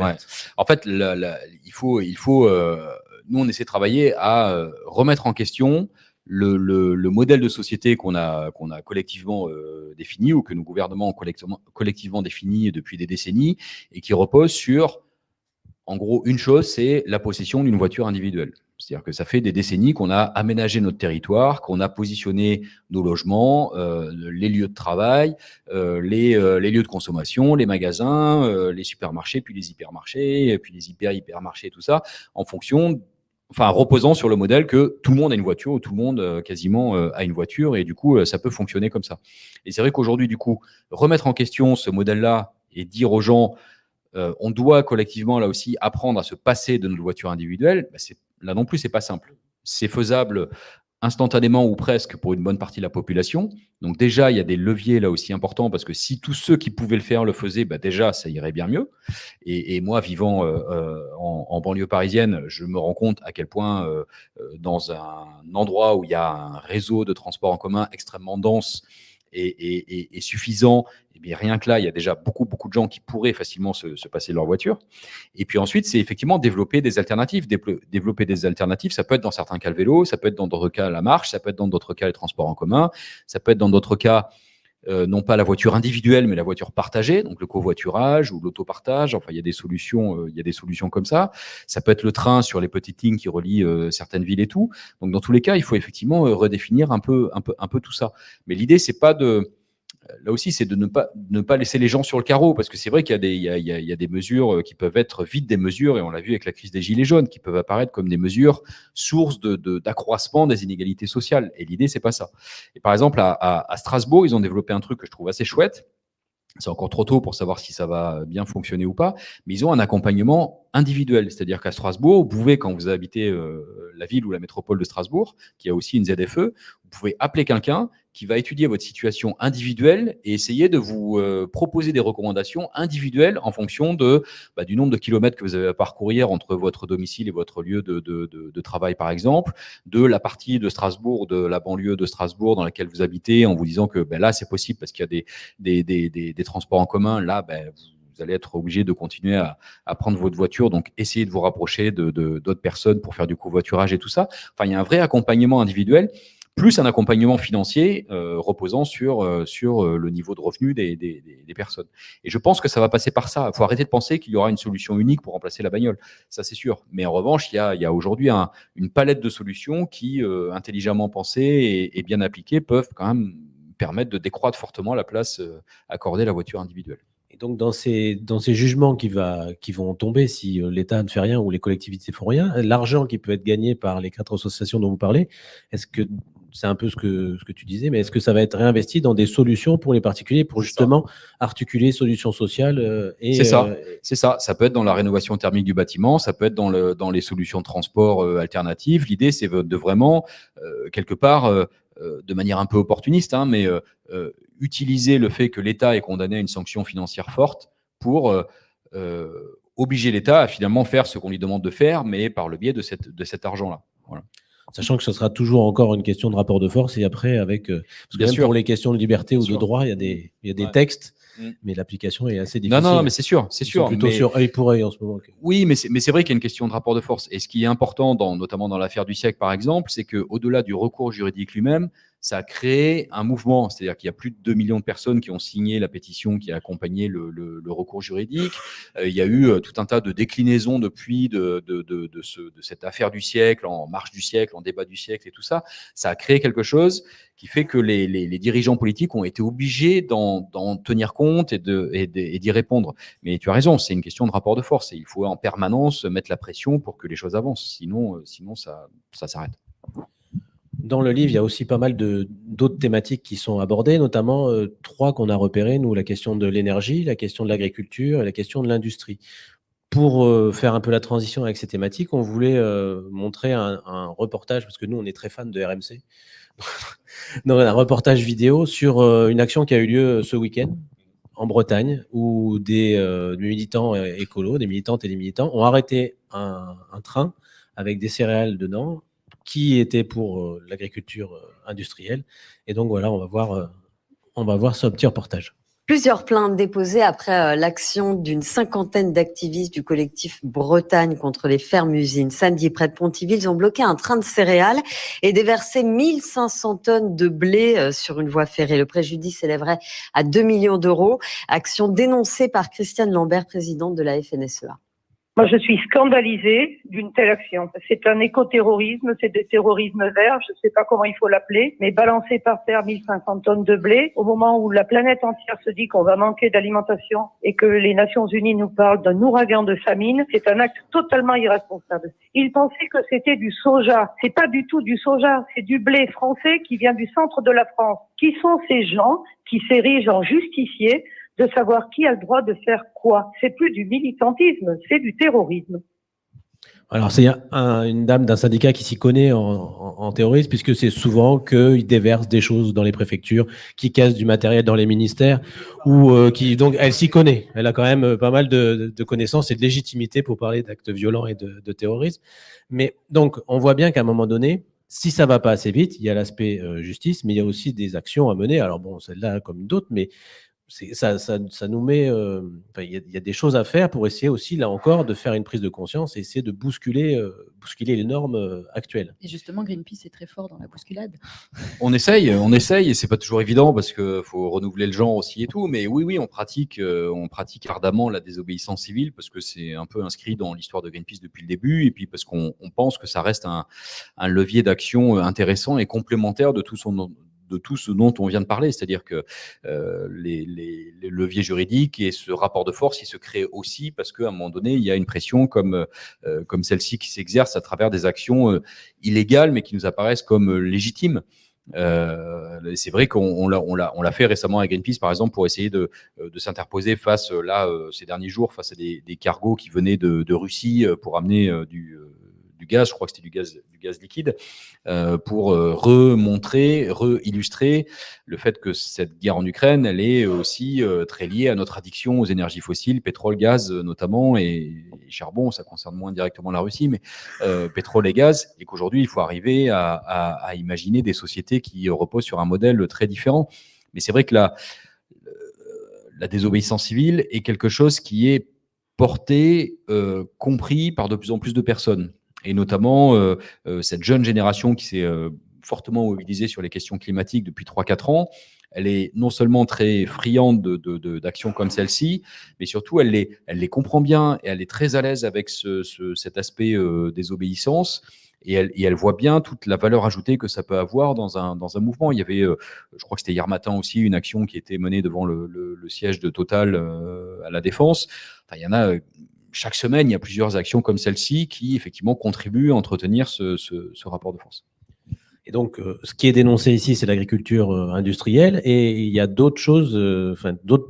[SPEAKER 3] En fait, il faut, il faut euh, nous, on essaie de travailler à euh, remettre en question le, le, le modèle de société qu'on a, qu'on a collectivement euh, défini ou que nos gouvernements ont collectivement, collectivement défini depuis des décennies et qui repose sur, en gros, une chose, c'est la possession d'une voiture individuelle. C'est-à-dire que ça fait des décennies qu'on a aménagé notre territoire, qu'on a positionné nos logements, euh, les lieux de travail, euh, les, euh, les, lieux de consommation, les magasins, euh, les supermarchés, puis les hypermarchés, puis les hyper-hypermarchés, tout ça, en fonction, enfin reposant sur le modèle que tout le monde a une voiture, ou tout le monde euh, quasiment euh, a une voiture, et du coup, ça peut fonctionner comme ça. Et c'est vrai qu'aujourd'hui, du coup, remettre en question ce modèle-là et dire aux gens, on doit collectivement, là aussi, apprendre à se passer de notre voiture individuelle, bah, Là non plus, c'est pas simple. C'est faisable instantanément ou presque pour une bonne partie de la population. Donc déjà, il y a des leviers là aussi importants parce que si tous ceux qui pouvaient le faire le faisaient, bah déjà, ça irait bien mieux. Et, moi, vivant euh, en, en, banlieue parisienne, je me rends compte à quel point euh, dans un endroit où il y a un réseau de transport en commun extrêmement dense et suffisant eh bien, rien que là, il y a déjà beaucoup, beaucoup de gens qui pourraient facilement se, se passer de leur voiture. Et puis ensuite, c'est effectivement développer des alternatives. Développer des alternatives, ça peut être dans certains cas le vélo, ça peut être dans d'autres cas la marche, ça peut être dans d'autres cas les transports en commun, ça peut être dans d'autres cas euh, non pas la voiture individuelle, mais la voiture partagée, donc le covoiturage ou l'autopartage. Enfin, il y a des solutions, euh, il y a des solutions comme ça. Ça peut être le train sur les petites lignes qui relient euh, certaines villes et tout. Donc, dans tous les cas, il faut effectivement euh, redéfinir un peu, un peu, un peu tout ça. Mais l'idée, c'est pas de là aussi, c'est de ne pas, ne pas laisser les gens sur le carreau, parce que c'est vrai qu'il y, y, y, a des mesures qui peuvent être vite des mesures, et on l'a vu avec la crise des Gilets jaunes, qui peuvent apparaître comme des mesures sources d'accroissement de, de, des inégalités sociales. Et l'idée, c'est pas ça. Et par exemple, à, à, à, Strasbourg, ils ont développé un truc que je trouve assez chouette, c'est encore trop tôt pour savoir si ça va bien fonctionner ou pas, mais ils ont un accompagnement individuel. C'est-à-dire qu'à Strasbourg, vous pouvez, quand vous habitez euh, la ville ou la métropole de Strasbourg, qui a aussi une ZFE, vous pouvez appeler quelqu'un qui va étudier votre situation individuelle et essayer de vous euh, proposer des recommandations individuelles en fonction de, bah, du nombre de kilomètres que vous avez à parcourir entre votre domicile et votre lieu de, de, de, de, travail, par exemple, de la partie de Strasbourg, de la banlieue de Strasbourg dans laquelle vous habitez, en vous disant que ben, là, c'est possible parce qu'il y a des, des, des, des, transports en commun. Là, ben, vous allez être obligé de continuer à, à, prendre votre voiture. Donc, essayez de vous rapprocher de d'autres personnes pour faire du covoiturage et tout ça. Enfin, il y a un vrai accompagnement individuel plus un accompagnement financier euh, reposant sur, euh, sur euh, le niveau de revenu des, des, personnes. Et je pense que ça va passer par ça. Il faut arrêter de penser qu'il y aura une solution unique pour remplacer la bagnole. Ça, c'est sûr. Mais en revanche, il y a, y a aujourd'hui un, une palette de solutions qui, intelligemment pensées et, et, bien appliquées, peuvent quand même permettre de décroître fortement la place accordée à la voiture individuelle.
[SPEAKER 1] Et donc, dans ces, dans ces jugements qui, va, qui vont tomber si l'État ne fait rien ou les collectivités font rien, l'argent qui peut être gagné par les quatre associations dont vous parlez, est-ce que c'est un peu ce que, ce que tu disais, mais est-ce que ça va être réinvesti dans des solutions pour les particuliers pour justement articuler solutions sociales euh, et
[SPEAKER 3] C'est ça, euh, c'est ça. Ça peut être dans la rénovation thermique du bâtiment, ça peut être dans, le, dans les solutions de transport euh, alternatives. L'idée, c'est de vraiment, euh, quelque part, euh, de manière un peu opportuniste, hein, mais utiliser le fait que l'État est condamné à une sanction financière forte pour obliger l'État à finalement faire ce qu'on lui demande de faire, mais par le biais de, cette, de cet argent-là. Voilà
[SPEAKER 1] sachant que ce sera toujours encore une question de rapport de force et après avec euh, parce que
[SPEAKER 3] Bien
[SPEAKER 1] même
[SPEAKER 3] sûr.
[SPEAKER 1] pour les questions de liberté ou de
[SPEAKER 3] sûr.
[SPEAKER 1] droit il y a des il y a des
[SPEAKER 3] Ouais.
[SPEAKER 1] textes
[SPEAKER 3] Mm.
[SPEAKER 1] mais l'application est assez difficile.
[SPEAKER 3] non, non, mais c'est sûr, c'est sûr.
[SPEAKER 1] plutôt
[SPEAKER 3] mais-
[SPEAKER 1] sur œil pour œil en ce moment.
[SPEAKER 3] Oui, mais c'est mais c'est vrai qu'il y a une question de rapport de force. Et ce qui est important, dans, notamment dans l'affaire du siècle, par exemple, c'est qu'au-delà du recours juridique lui-même, ça a créé un mouvement. C'est-à-dire qu'il y a plus de 2 millions de personnes qui ont signé la pétition qui a accompagné le, le- le recours juridique. Euh, il y a eu euh, tout un tas de déclinaisons depuis de, de, de, de ce, de cette affaire du siècle, en marche du siècle, en débat du siècle et tout ça. Ça a créé quelque chose qui fait que les, les, les dirigeants politiques ont été obligés d'en tenir compte et de- et et d'y répondre. Mais tu as raison, c'est une question de rapport de force et il faut en permanence mettre la pression pour que les choses avancent. Sinon, euh, sinon ça, ça s'arrête.
[SPEAKER 1] Dans le livre, il y a aussi pas mal d'autres thématiques qui sont abordées, notamment euh, trois qu'on a repérées, nous, la question de l'énergie, la question de l'agriculture et la question de l'industrie. Pour euh, faire un peu la transition avec ces thématiques, on voulait euh, montrer un, reportage, parce que nous, on est très fans de RMC, donc un reportage vidéo sur une action qui a eu lieu ce week-end en Bretagne, où des, militants écolos, des militantes et des militants ont arrêté un train avec des céréales dedans qui était pour euh, l'agriculture euh, industrielle. Et donc voilà, on va voir, euh, on va voir ce petit reportage.
[SPEAKER 12] Plusieurs plaintes déposées après l'action d'une cinquantaine d'activistes du collectif Bretagne contre les fermes-usines. Samedi, près de Pontivy, ils ont bloqué un train de céréales et déversé 1500 tonnes de blé sur une voie ferrée. Le préjudice s'élèverait à 2 millions d'euros. Action dénoncée par Christiane Lambert, présidente de la FNSEA.
[SPEAKER 13] Moi, je suis scandalisée d'une telle action. C'est un écoterrorisme, c'est du terrorisme vert, je ne sais pas comment il faut l'appeler, mais balancer par terre 1500 tonnes de blé au moment où la planète entière se dit qu'on va manquer d'alimentation et que les Nations Unies nous parlent d'un ouragan de famine, c'est un acte totalement irresponsable. Ils pensaient que c'était du soja. C'est pas du tout du soja, c'est du blé français qui vient du centre de la France. Qui sont ces gens qui s'érigent en justiciers de savoir qui a le droit de faire quoi. C'est plus du militantisme, c'est du terrorisme.
[SPEAKER 1] Alors, c'est un- une dame d'un syndicat qui s'y connaît en, terrorisme, puisque c'est souvent qu'ils déversent des choses dans les préfectures, qui cassent du matériel dans les ministères, ou euh, qui. Donc, elle s'y connaît. Elle a quand même euh, pas mal de, connaissances et de légitimité pour parler d'actes violents et de, terrorisme. Mais donc, on voit bien qu'à un moment donné, si ça va pas assez vite, il y a l'aspect euh, justice, mais il y a aussi des actions à mener. Alors, bon, celle-là comme d'autres, mais ça, ça, ça nous met. euh, il y, a- il y a des choses à faire pour essayer aussi, là encore, de faire une prise de conscience et essayer de bousculer, euh, bousculer les normes euh, actuelles.
[SPEAKER 2] Et justement, Greenpeace est très fort dans la bousculade.
[SPEAKER 3] On essaye, on essaye, et c'est pas toujours évident parce que faut renouveler le genre aussi et tout. Mais oui, oui, on pratique, euh, on pratique ardemment la désobéissance civile parce que c'est un peu inscrit dans l'histoire de Greenpeace depuis le début, et puis parce qu'on on pense que ça reste un, un levier d'action intéressant et complémentaire de tout son de tout ce dont on vient de parler, c'est-à-dire que euh, les, leviers juridiques et ce rapport de force, il se crée aussi parce qu'à un moment donné, il y a une pression comme euh, comme celle-ci qui s'exerce à travers des actions euh, illégales, mais qui nous apparaissent comme légitimes. C'est vrai qu'on on l'a- fait récemment à Greenpeace, par exemple, pour essayer de, de s'interposer face, là, ces derniers jours, face à des, cargos qui venaient de, Russie pour amener du, du gaz, je crois que c'était du gaz, du gaz liquide, euh, pour euh, remontrer, re-illustrer le fait que cette guerre en Ukraine, elle est aussi euh, très liée à notre addiction aux énergies fossiles, pétrole, gaz notamment, et, charbon, ça concerne moins directement la Russie, mais pétrole et gaz, et qu'aujourd'hui, il faut arriver à, imaginer des sociétés qui reposent sur un modèle très différent. Mais c'est vrai que la, désobéissance civile est quelque chose qui est porté, compris par de plus en plus de personnes, et notamment euh, euh, cette jeune génération qui s'est euh, fortement mobilisée sur les questions climatiques depuis 3-4 ans. Elle est non seulement très friande de- de- de- d'actions comme celle-ci, mais surtout elle les, elle les comprend bien et elle est très à l'aise avec ce- ce- cet aspect euh, désobéissance. Et elle, et elle voit bien toute la valeur ajoutée que ça peut avoir dans un, dans un mouvement. Il y avait, je crois que c'était hier matin aussi, une action qui était menée devant le, le- le siège de Total à la Défense. Enfin, il y en a chaque semaine, il y a plusieurs actions comme celle-ci qui effectivement contribuent à entretenir ce, ce- ce rapport de force.
[SPEAKER 1] Et donc, euh, ce qui est dénoncé ici, c'est l'agriculture euh, industrielle. Et il y a d'autres choses, euh, enfin, d'autres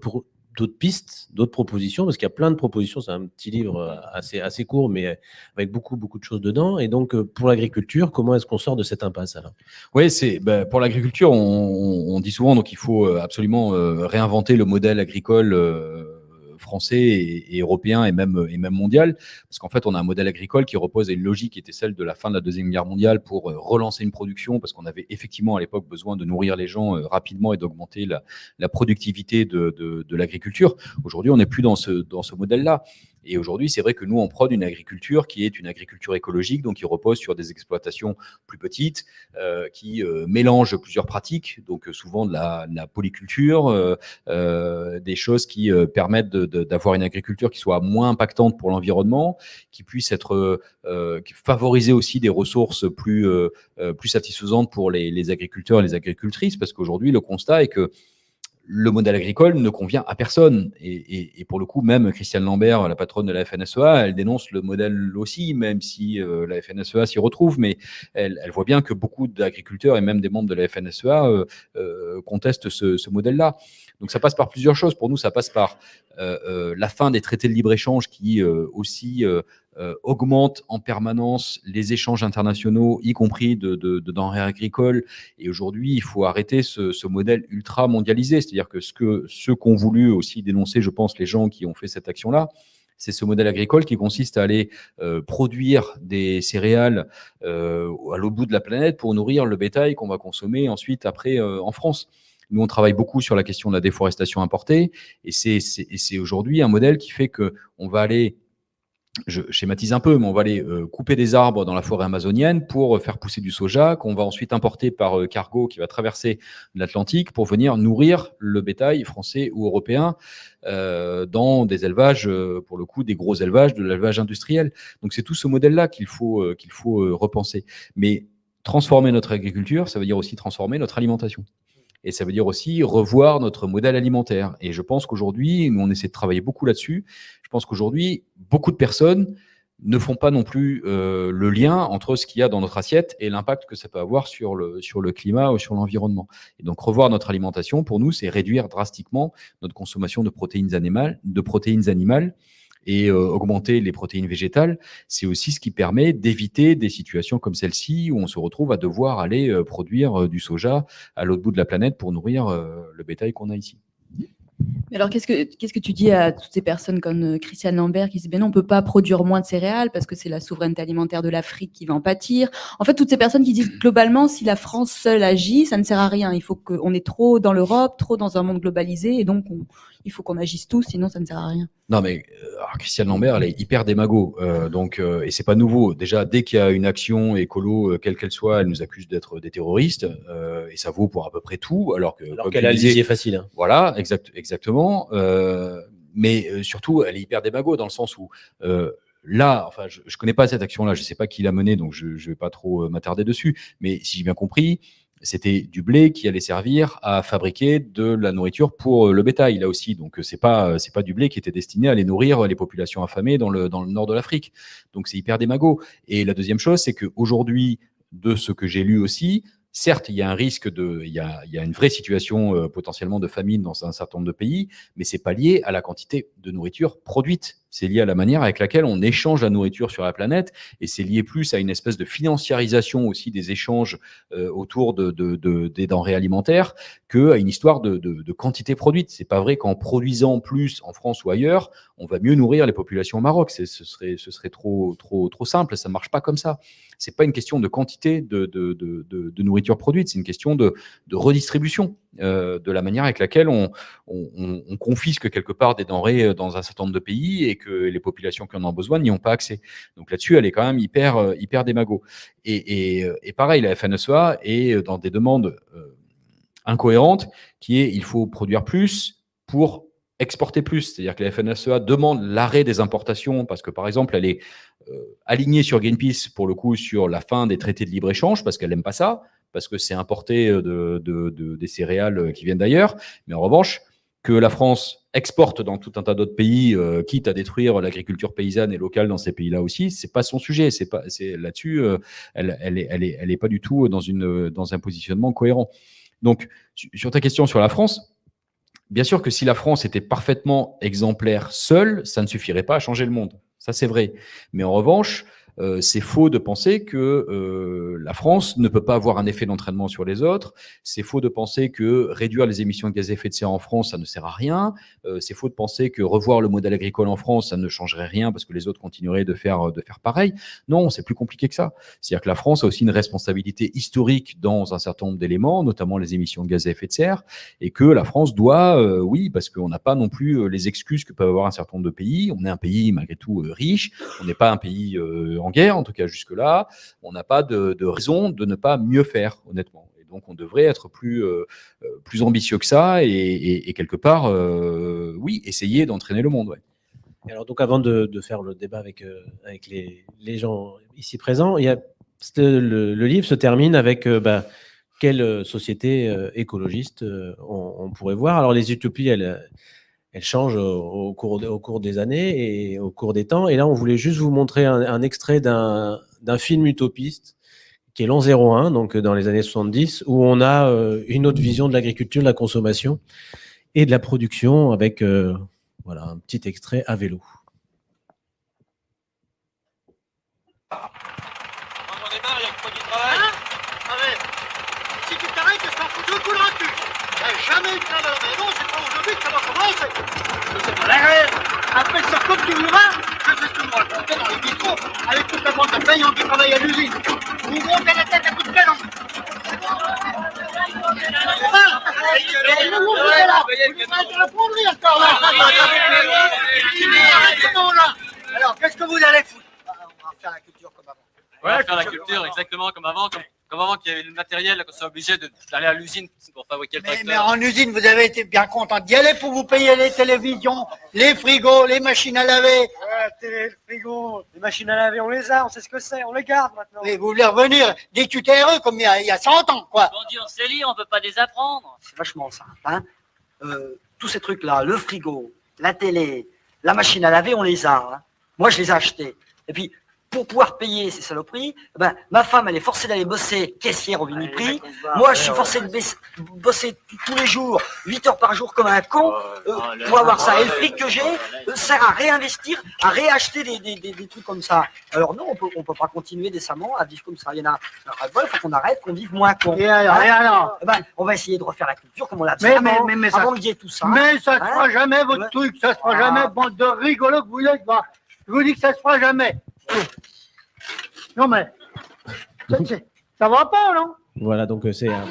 [SPEAKER 1] pistes, d'autres propositions, parce qu'il y a plein de propositions. C'est un petit livre assez, assez court, mais avec beaucoup, beaucoup de choses dedans. Et donc, pour l'agriculture, comment est-ce qu'on sort de cette impasse alors
[SPEAKER 3] Oui, c'est ben, pour l'agriculture, on, dit souvent donc il faut absolument euh, réinventer le modèle agricole euh, français et, européen et même et même mondial, parce qu'en fait on a un modèle agricole qui repose à une logique qui était celle de la fin de la deuxième guerre mondiale pour euh, relancer une production, parce qu'on avait effectivement à l'époque besoin de nourrir les gens euh, rapidement et d'augmenter la, la productivité de, de, de l'agriculture. Aujourd'hui, on n'est plus dans ce dans ce modèle-là. Et aujourd'hui, c'est vrai que nous, on prône une agriculture qui est une agriculture écologique, donc qui repose sur des exploitations plus petites, euh, qui euh, mélange plusieurs pratiques, donc euh, souvent de la, de la polyculture, euh, euh, des choses qui euh, permettent d'avoir une agriculture qui soit moins impactante pour l'environnement, qui puisse être qui- favoriser aussi des ressources plus plus satisfaisantes pour les, les agriculteurs et les agricultrices, parce qu'aujourd'hui le constat est que le modèle agricole ne convient à personne. Et, et- et pour le coup, même Christiane Lambert, la patronne de la FNSEA, elle dénonce le modèle aussi, même si euh, la FNSEA s'y retrouve, mais elle, elle voit bien que beaucoup d'agriculteurs et même des membres de la FNSEA euh, euh, contestent ce, ce modèle-là. Donc ça passe par plusieurs choses. Pour nous, ça passe par euh, euh, la fin des traités de libre-échange qui aussi euh, augmentent en permanence les échanges internationaux, y compris de, de- de denrées agricoles. Et aujourd'hui, il faut arrêter ce, ce modèle ultra mondialisé. C'est-à-dire que ce que ceux qu'ont voulu aussi dénoncer, je pense, les gens qui ont fait cette action-là, c'est ce modèle agricole qui consiste à aller euh, produire des céréales euh, à l'autre bout de la planète pour nourrir le bétail qu'on va consommer ensuite après euh, en France. Nous, on travaille beaucoup sur la question de la déforestation importée, et c'est aujourd'hui un modèle qui fait que on va aller je schématise un peu, mais on va aller euh, couper des arbres dans la forêt amazonienne pour euh, faire pousser du soja, qu'on va ensuite importer par euh, cargo qui va traverser l'Atlantique pour venir nourrir le bétail français ou européen dans des élevages, pour le coup, des gros élevages, de l'élevage industriel. Donc c'est tout ce modèle-là qu'il faut, qu'il faut repenser. Mais transformer notre agriculture, ça veut dire aussi transformer notre alimentation. Et ça veut dire aussi revoir notre modèle alimentaire. Et je pense qu'aujourd'hui, on essaie de travailler beaucoup là-dessus. Je pense qu'aujourd'hui, beaucoup de personnes ne font pas non plus euh, le lien entre ce qu'il y a dans notre assiette et l'impact que ça peut avoir sur le, sur le climat ou sur l'environnement. Et donc, revoir notre alimentation, pour nous, c'est réduire drastiquement notre consommation de protéines animales, de protéines animales et euh, augmenter les protéines végétales, c'est aussi ce qui permet d'éviter des situations comme celle-ci où on se retrouve à devoir aller euh, produire euh, du soja à l'autre bout de la planète pour nourrir le bétail qu'on a ici.
[SPEAKER 2] Mais alors, qu'est-ce que, tu dis à toutes ces personnes comme Christiane Lambert qui disent ben non, on ne peut pas produire moins de céréales parce que c'est la souveraineté alimentaire de l'Afrique qui va en pâtir En fait, toutes ces personnes qui disent globalement, si la France seule agit, ça ne sert à rien. Il faut qu'on est trop dans l'Europe, trop dans un monde globalisé, et donc on- il faut qu'on agisse tous, sinon ça ne sert à rien.
[SPEAKER 3] Non, mais euh, alors, Christiane Lambert, elle est hyper démago. euh, donc, euh, et c'est pas nouveau. Déjà, dès qu'il y a une action écolo, euh, quelle qu'elle soit, elle nous accuse d'être des terroristes. euh, et ça vaut pour à peu près tout. Alors que,
[SPEAKER 1] Alors qu'elle
[SPEAKER 3] tu
[SPEAKER 1] a lisier facile. hein.
[SPEAKER 3] Voilà, exact, exactement. Euh, mais euh, surtout, elle est hyper démago dans le sens où euh, là, enfin, je, je connais pas cette action-là, je sais pas qui l'a menée, donc je, je vais pas trop euh, m'attarder dessus. Mais si j'ai bien compris, c'était du blé qui allait servir à fabriquer de la nourriture pour euh, le bétail là aussi. Donc euh, c'est pas euh, pas du blé qui était destiné à aller nourrir les populations affamées dans le nord de l'Afrique. Donc c'est hyper démago. Et la deuxième chose, c'est que aujourd'hui, de ce que j'ai lu aussi, certes, il y a un risque de, il y a, il y a une vraie situation potentiellement de famine dans un certain nombre de pays, mais c'est pas lié à la quantité de nourriture produite. C'est lié à la manière avec laquelle on échange la nourriture sur la planète, et c'est lié plus à une espèce de financiarisation aussi des échanges euh, autour de, de- de- des denrées alimentaires que à une histoire de, quantité produite. C'est pas vrai qu'en produisant plus en France ou ailleurs, on va mieux nourrir les populations au Maroc. Ce serait, trop, trop, simple. Ça marche pas comme ça. C'est pas une question de quantité de, nourriture produite. C'est une question de redistribution euh, de la manière avec laquelle on, on, on- on confisque quelque part des denrées euh, dans un certain nombre de pays et que les populations qui en ont besoin n'y ont pas accès. Donc là-dessus, elle est quand même hyper, euh, hyper démago. Et, pareil, la FNSEA est dans des demandes incohérentes qui est il faut produire plus pour exporter plus. C'est-à-dire que la FNSEA demande l'arrêt des importations parce que, par exemple, elle est alignée sur Greenpeace, pour le coup, sur la fin des traités de libre-échange parce qu'elle n'aime pas ça, parce que c'est importé euh, de, de- de- des céréales euh, qui viennent d'ailleurs. Mais en revanche, que la France exporte dans tout un tas d'autres pays, euh, quitte à détruire l'agriculture paysanne et locale dans ces pays-là aussi, c'est pas son sujet. C'est pas, là-dessus, elle, elle est, pas du tout dans un positionnement cohérent. Donc, su- sur ta question sur la France, bien sûr que si la France était parfaitement exemplaire seule, ça ne suffirait pas à changer le monde. Ça, c'est vrai. Mais en revanche, euh, c'est faux de penser que euh, la France ne peut pas avoir un effet d'entraînement sur les autres. C'est faux de penser que réduire les émissions de gaz à effet de serre en France, ça ne sert à rien. Euh, c'est faux de penser que revoir le modèle agricole en France, ça ne changerait rien parce que les autres continueraient de faire, de faire pareil. Non, c'est plus compliqué que ça. C'est-à-dire que la France a aussi une responsabilité historique dans un certain nombre d'éléments, notamment les émissions de gaz à effet de serre, et que la France doit, oui, parce qu'on n'a pas non plus les excuses que peuvent avoir un certain nombre de pays. On est un pays malgré tout riche, on n'est pas un pays en guerre, en tout cas jusque-là. On n'a pas de, raison de ne pas mieux faire, honnêtement. Et donc on devrait être plus, euh, euh, plus ambitieux que ça et, quelque part, euh, oui, essayer d'entraîner le monde.
[SPEAKER 1] alors donc avant de, faire le débat avec, avec les, les gens ici présents, il y a, le, livre se termine avec bah, quelle société écologiste on, on pourrait voir. Alors les utopies, elles, elles changent au, cours, des années et au cours des temps. Et là, on voulait juste vous montrer un, extrait d'un d'un film utopiste qui est l'an 01, donc euh, dans les années 70, où on a euh, une autre vision de l'agriculture, de la consommation et de la production avec euh, voilà, un petit extrait à vélo.
[SPEAKER 14] Si tu t'arrêtes, je t'en fous deux coups de cul. T'as jamais eu de travail à la maison, c'est pas aujourd'hui que ça va commencer. C'est pas la Après ça, comme tu voudras, je fais ce que moi racontais dans les bistrots, avec toute la bande de payants qui travaillent à l'usine. Vous montez la tête à coups de canon. Alors, qu'est-ce que vous allez foutre? On va faire la culture comme avant.
[SPEAKER 15] Ouais, faire la culture exactement comme avant, comme, comme avant qu'il y avait le matériel, qu'on soit obligé d'aller à l'usine pour fabriquer le
[SPEAKER 14] Mais,
[SPEAKER 15] tracteur.
[SPEAKER 14] mais en usine, vous avez été bien content d'y aller pour vous payer les télévisions, les frigos, les machines à laver.
[SPEAKER 16] Ouais, télé, le frigo, les machines à laver, on les a, on sait ce que c'est, on les garde maintenant.
[SPEAKER 14] Mais vous voulez revenir des QTRE comme il y a, il y a 100 ans, quoi.
[SPEAKER 17] Bon Dieu, on sait lire, on peut pas les apprendre.
[SPEAKER 16] C'est vachement simple. Hein Euh, tous ces trucs-là, le frigo, la télé, la machine à laver, on les a. hein. Moi, je les ai achetés. Et puis, pour pouvoir payer ces saloperies, eh ben, ma femme, elle est forcée d'aller bosser caissière au Viniprix. Moi, je suis forcé de bosser tous les jours, 8 heures par jour comme un con, euh, pour avoir ça. Et le fric que j'ai euh, sert à réinvestir, à réacheter des, des- des- des trucs comme ça. Alors non, on peut, on peut pas continuer décemment à vivre comme ça. Il y en a, il faut qu'on arrête, qu'on vive moins con.
[SPEAKER 14] Et alors, et alors
[SPEAKER 16] Eh ben, On va essayer de refaire la culture comme on l'a fait
[SPEAKER 14] Mais, ça,
[SPEAKER 16] avant qu'il y ait tout ça.
[SPEAKER 14] mais ça se
[SPEAKER 16] Hein
[SPEAKER 14] fera jamais, votre truc. Ça se fera
[SPEAKER 16] Ah.
[SPEAKER 14] jamais, bande de rigolos que vous êtes. Je vous dis que ça se fera jamais. Non, mais. ça- Ça va pas, non?
[SPEAKER 1] Voilà, donc euh, c'est un,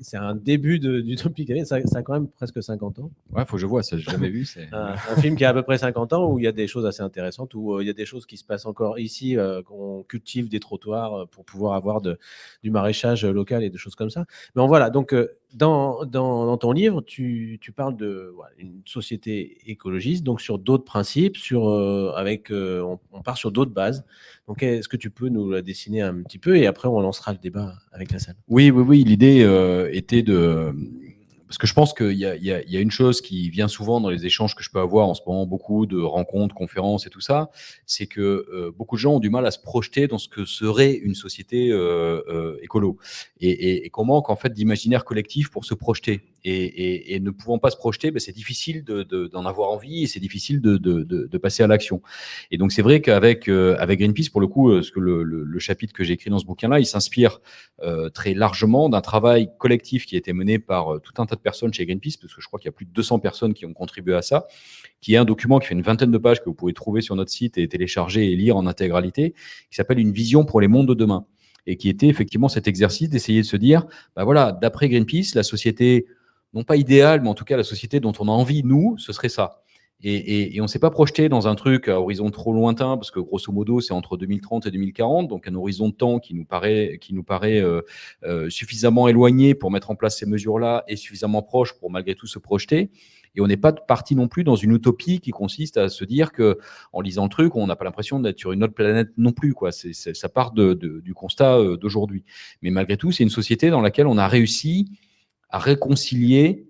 [SPEAKER 1] c'est- un début de- d'Utopie Gay. Ça, ça a quand même presque 50 ans.
[SPEAKER 3] Ouais, faut que je vois, ça, j'ai jamais vu. C'est...
[SPEAKER 1] Un, un film qui a à peu près 50 ans où il y a des choses assez intéressantes, où euh, il y a des choses qui se passent encore ici, euh, qu'on cultive des trottoirs euh, pour pouvoir avoir de, du maraîchage local et des choses comme ça. Mais en voilà, donc euh, dans, ton livre, tu, parles de voilà, une société écologiste, donc sur d'autres principes, sur, euh, avec, euh, on, on part sur d'autres bases. Donc est-ce que tu peux nous la dessiner un petit peu et après on lancera le débat avec la salle?
[SPEAKER 3] Oui, oui, oui. L'idée euh, était de, parce que je pense qu'il y, a- une chose qui vient souvent dans les échanges que je peux avoir en ce moment, beaucoup de rencontres, conférences et tout ça, c'est que euh, beaucoup de gens ont du mal à se projeter dans ce que serait une société euh, euh, écolo et, et, qu'on manque en fait d'imaginaire collectif pour se projeter. Et, ne pouvant pas se projeter, ben, c'est difficile de- de- d'en avoir envie et c'est difficile de, passer à l'action. Et donc c'est vrai qu'avec euh, Greenpeace, pour le coup, euh, ce que le, le- chapitre que j'ai écrit dans ce bouquin-là, il s'inspire très largement d'un travail collectif qui a été mené par tout un tas de personnes chez Greenpeace, parce que je crois qu'il y a plus de 200 personnes qui ont contribué à ça, qui est un document qui fait une vingtaine de pages que vous pouvez trouver sur notre site et télécharger et lire en intégralité, qui s'appelle Une vision pour les mondes de demain, et qui était effectivement cet exercice d'essayer de se dire, bah voilà, d'après Greenpeace, la société, non pas idéale, mais en tout cas la société dont on a envie, nous, ce serait ça. Et, on ne s'est pas projeté dans un truc à horizon trop lointain, parce que grosso modo, c'est entre 2030 et 2040, donc un horizon de temps qui nous paraît, qui nous paraît euh, euh, suffisamment éloigné pour mettre en place ces mesures-là et suffisamment proche pour malgré tout se projeter. Et on n'est pas parti non plus dans une utopie qui consiste à se dire que, en lisant le truc, on n'a pas l'impression d'être sur une autre planète non plus. Quoi. Ça part du constat euh, d'aujourd'hui. Mais malgré tout, c'est une société dans laquelle on a réussi à réconcilier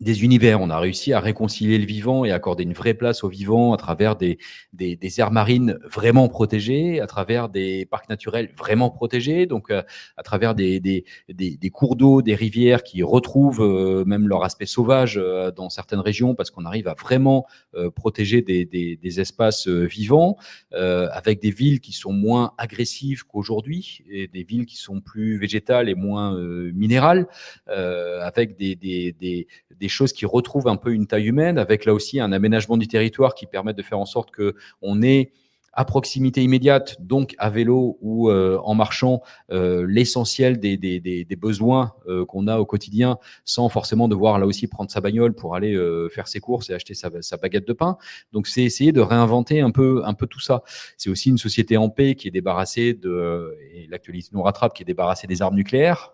[SPEAKER 3] des univers. On a réussi à réconcilier le vivant et accorder une vraie place au vivant à travers des, des, des aires marines vraiment protégées, à travers des parcs naturels vraiment protégés, donc euh, à travers des, des, des, cours d'eau, des rivières qui retrouvent euh, même leur aspect sauvage euh, dans certaines régions parce qu'on arrive à vraiment protéger des, espaces vivants, avec des villes qui sont moins agressives qu'aujourd'hui et des villes qui sont plus végétales et moins minérales, avec des, des, des, choses qui retrouvent un peu une taille humaine, avec là aussi un aménagement du territoire qui permet de faire en sorte que on ait à proximité immédiate, donc à vélo ou euh, en marchant, euh, l'essentiel des, des, des, besoins euh, qu'on a au quotidien, sans forcément devoir là aussi prendre sa bagnole pour aller faire ses courses et acheter sa, sa baguette de pain. Donc c'est essayer de réinventer un peu, un peu tout ça. C'est aussi une société en paix qui est débarrassée de, l'actualité nous rattrape, qui est débarrassée des armes nucléaires.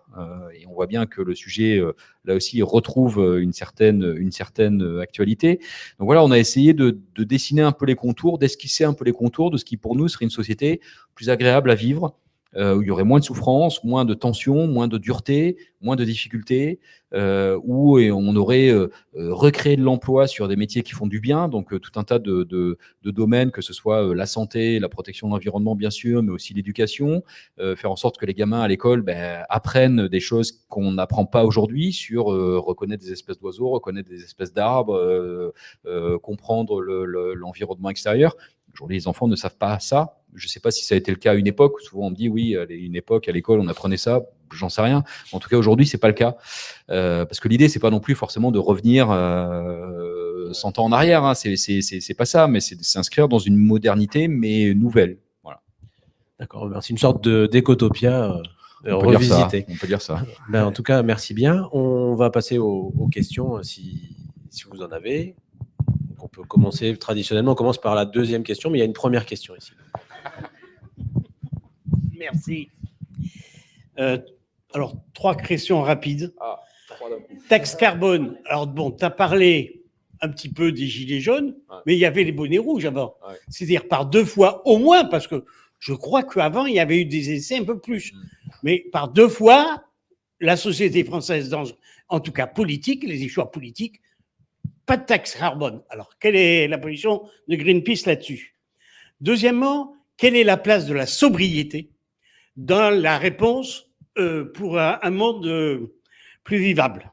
[SPEAKER 3] Et on voit bien que le sujet, là aussi, retrouve euh, une certaine, une certaine euh, actualité. Donc voilà, on a essayé de, de dessiner un peu les contours, d'esquisser un peu les contours de ce qui pour nous serait une société plus agréable à vivre, euh, où il y aurait moins de souffrance, moins de tension, moins de dureté, moins de difficultés, euh, où et on aurait euh, euh, recréé de l'emploi sur des métiers qui font du bien, donc euh, tout un tas de, de, de domaines, que ce soit euh, la santé, la protection de l'environnement bien sûr, mais aussi l'éducation, faire en sorte que les gamins à l'école ben, apprennent des choses qu'on n'apprend pas aujourd'hui sur reconnaître des espèces d'oiseaux, reconnaître des espèces d'arbres, comprendre le- le- l'environnement extérieur. Aujourd'hui, les enfants ne savent pas ça. Je ne sais pas si ça a été le cas à une époque. Souvent, on me dit oui, à une époque, à l'école, on apprenait ça. J'en sais rien. En tout cas, aujourd'hui, c'est pas le cas. Euh, parce que l'idée, c'est pas non plus forcément de revenir euh, 100 ans en arrière. Hein. C'est c'est- c'est- c'est pas ça, mais c'est de s'inscrire dans une modernité, mais nouvelle. Voilà.
[SPEAKER 1] D'accord, merci. Une sorte d'écotopia euh,
[SPEAKER 3] On peut dire ça,
[SPEAKER 1] revisité.
[SPEAKER 3] on peut dire ça.
[SPEAKER 1] Ben, en tout cas, merci bien. On va passer aux, aux questions euh, si, si vous en avez. Donc, on peut commencer traditionnellement. On commence par la deuxième question, mais il y a une première question ici.
[SPEAKER 18] Merci. Euh, alors, trois questions rapides.
[SPEAKER 3] Ah,
[SPEAKER 18] Taxe carbone. Alors, bon, tu as parlé un petit peu des gilets jaunes, mais il y avait les bonnets rouges avant. C'est-à-dire par deux fois au moins, parce que je crois qu'avant, il y avait eu des essais un peu plus. Mais par deux fois, la société française, dans, en tout cas politique, les choix politiques, pas de taxe carbone. Alors, quelle est la position de Greenpeace là-dessus? Deuxièmement, quelle est la place de la sobriété? Dans la réponse euh, pour un, un monde euh, plus vivable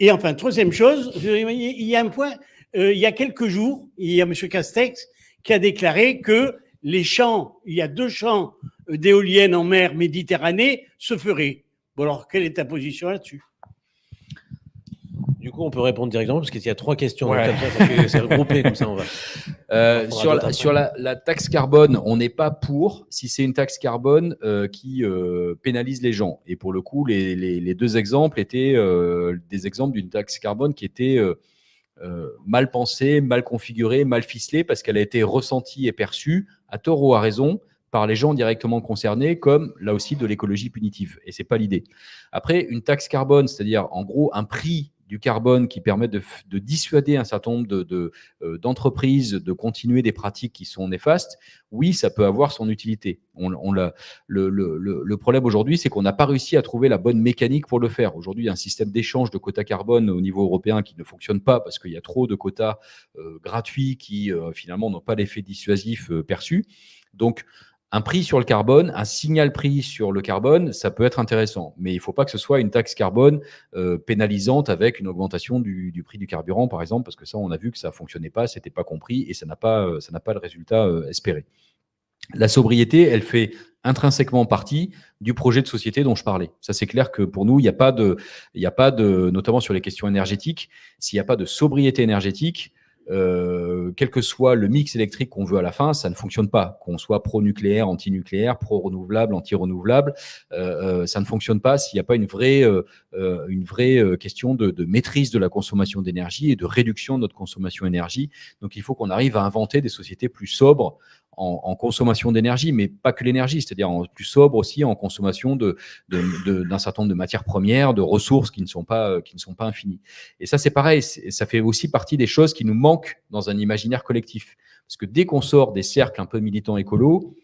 [SPEAKER 18] Et enfin, troisième chose, il y a un point, euh, il y a quelques jours, il y a M. Castex qui a déclaré que les champs, il y a deux champs d'éoliennes en mer Méditerranée se feraient. Bon alors, quelle est ta position là-dessus?
[SPEAKER 1] Du coup, on peut répondre directement parce qu'il y a trois questions.
[SPEAKER 3] Ouais.
[SPEAKER 1] Donc, comme ça, ça fait- c'est regroupé comme ça. On va.
[SPEAKER 3] Euh, sur la,
[SPEAKER 1] après.
[SPEAKER 3] sur la, la taxe carbone, on n'est pas pour si c'est une taxe carbone euh, qui euh, pénalise les gens. Et pour le coup, les, les- les deux exemples étaient des exemples d'une taxe carbone qui était mal pensée, mal configurée, mal ficelée, parce qu'elle a été ressentie et perçue, à tort ou à raison, par les gens directement concernés, comme là aussi de l'écologie punitive. Et c'est pas l'idée. Après, une taxe carbone, c'est-à-dire en gros un prix du carbone qui permettent de, dissuader un certain nombre euh, d'entreprises de, continuer des pratiques qui sont néfastes, oui, ça peut avoir son utilité. On, le, le- problème aujourd'hui, c'est qu'on n'a pas réussi à trouver la bonne mécanique pour le faire. Aujourd'hui, il y a un système d'échange de quotas carbone au niveau européen qui ne fonctionne pas parce qu'il y a trop de quotas euh, gratuits qui euh, finalement n'ont pas l'effet dissuasif perçu. Donc, un prix sur le carbone, un signal prix sur le carbone, ça peut être intéressant. Mais il ne faut pas que ce soit une taxe carbone euh, pénalisante avec une augmentation du, prix du carburant, par exemple, parce que ça, on a vu que ça ne fonctionnait pas, ce n'était pas compris et ça n'a pas, euh, le résultat euh, espéré. La sobriété, elle fait intrinsèquement partie du projet de société dont je parlais. Ça, c'est clair que pour nous, il n'y a a pas de, notamment sur les questions énergétiques, s'il n'y a pas de sobriété énergétique, euh, quel que soit le mix électrique qu'on veut à la fin, ça ne fonctionne pas. Qu'on soit pro-nucléaire, anti-nucléaire, pro-renouvelable, anti-renouvelable, euh, euh, ça ne fonctionne pas s'il n'y a pas une vraie, euh, euh, une vraie euh, question de, de maîtrise de la consommation d'énergie et de réduction de notre consommation d'énergie. Donc, il faut qu'on arrive à inventer des sociétés plus sobres en, en consommation d'énergie, mais pas que l'énergie, c'est-à-dire en plus sobre aussi en consommation de, de- de- d'un certain nombre de matières premières, de ressources qui ne sont pas, euh, qui ne sont pas infinies. Et ça, c'est pareil, ça fait aussi partie des choses qui nous manquent dans un imaginaire collectif. Parce que dès qu'on sort des cercles un peu militants écolos,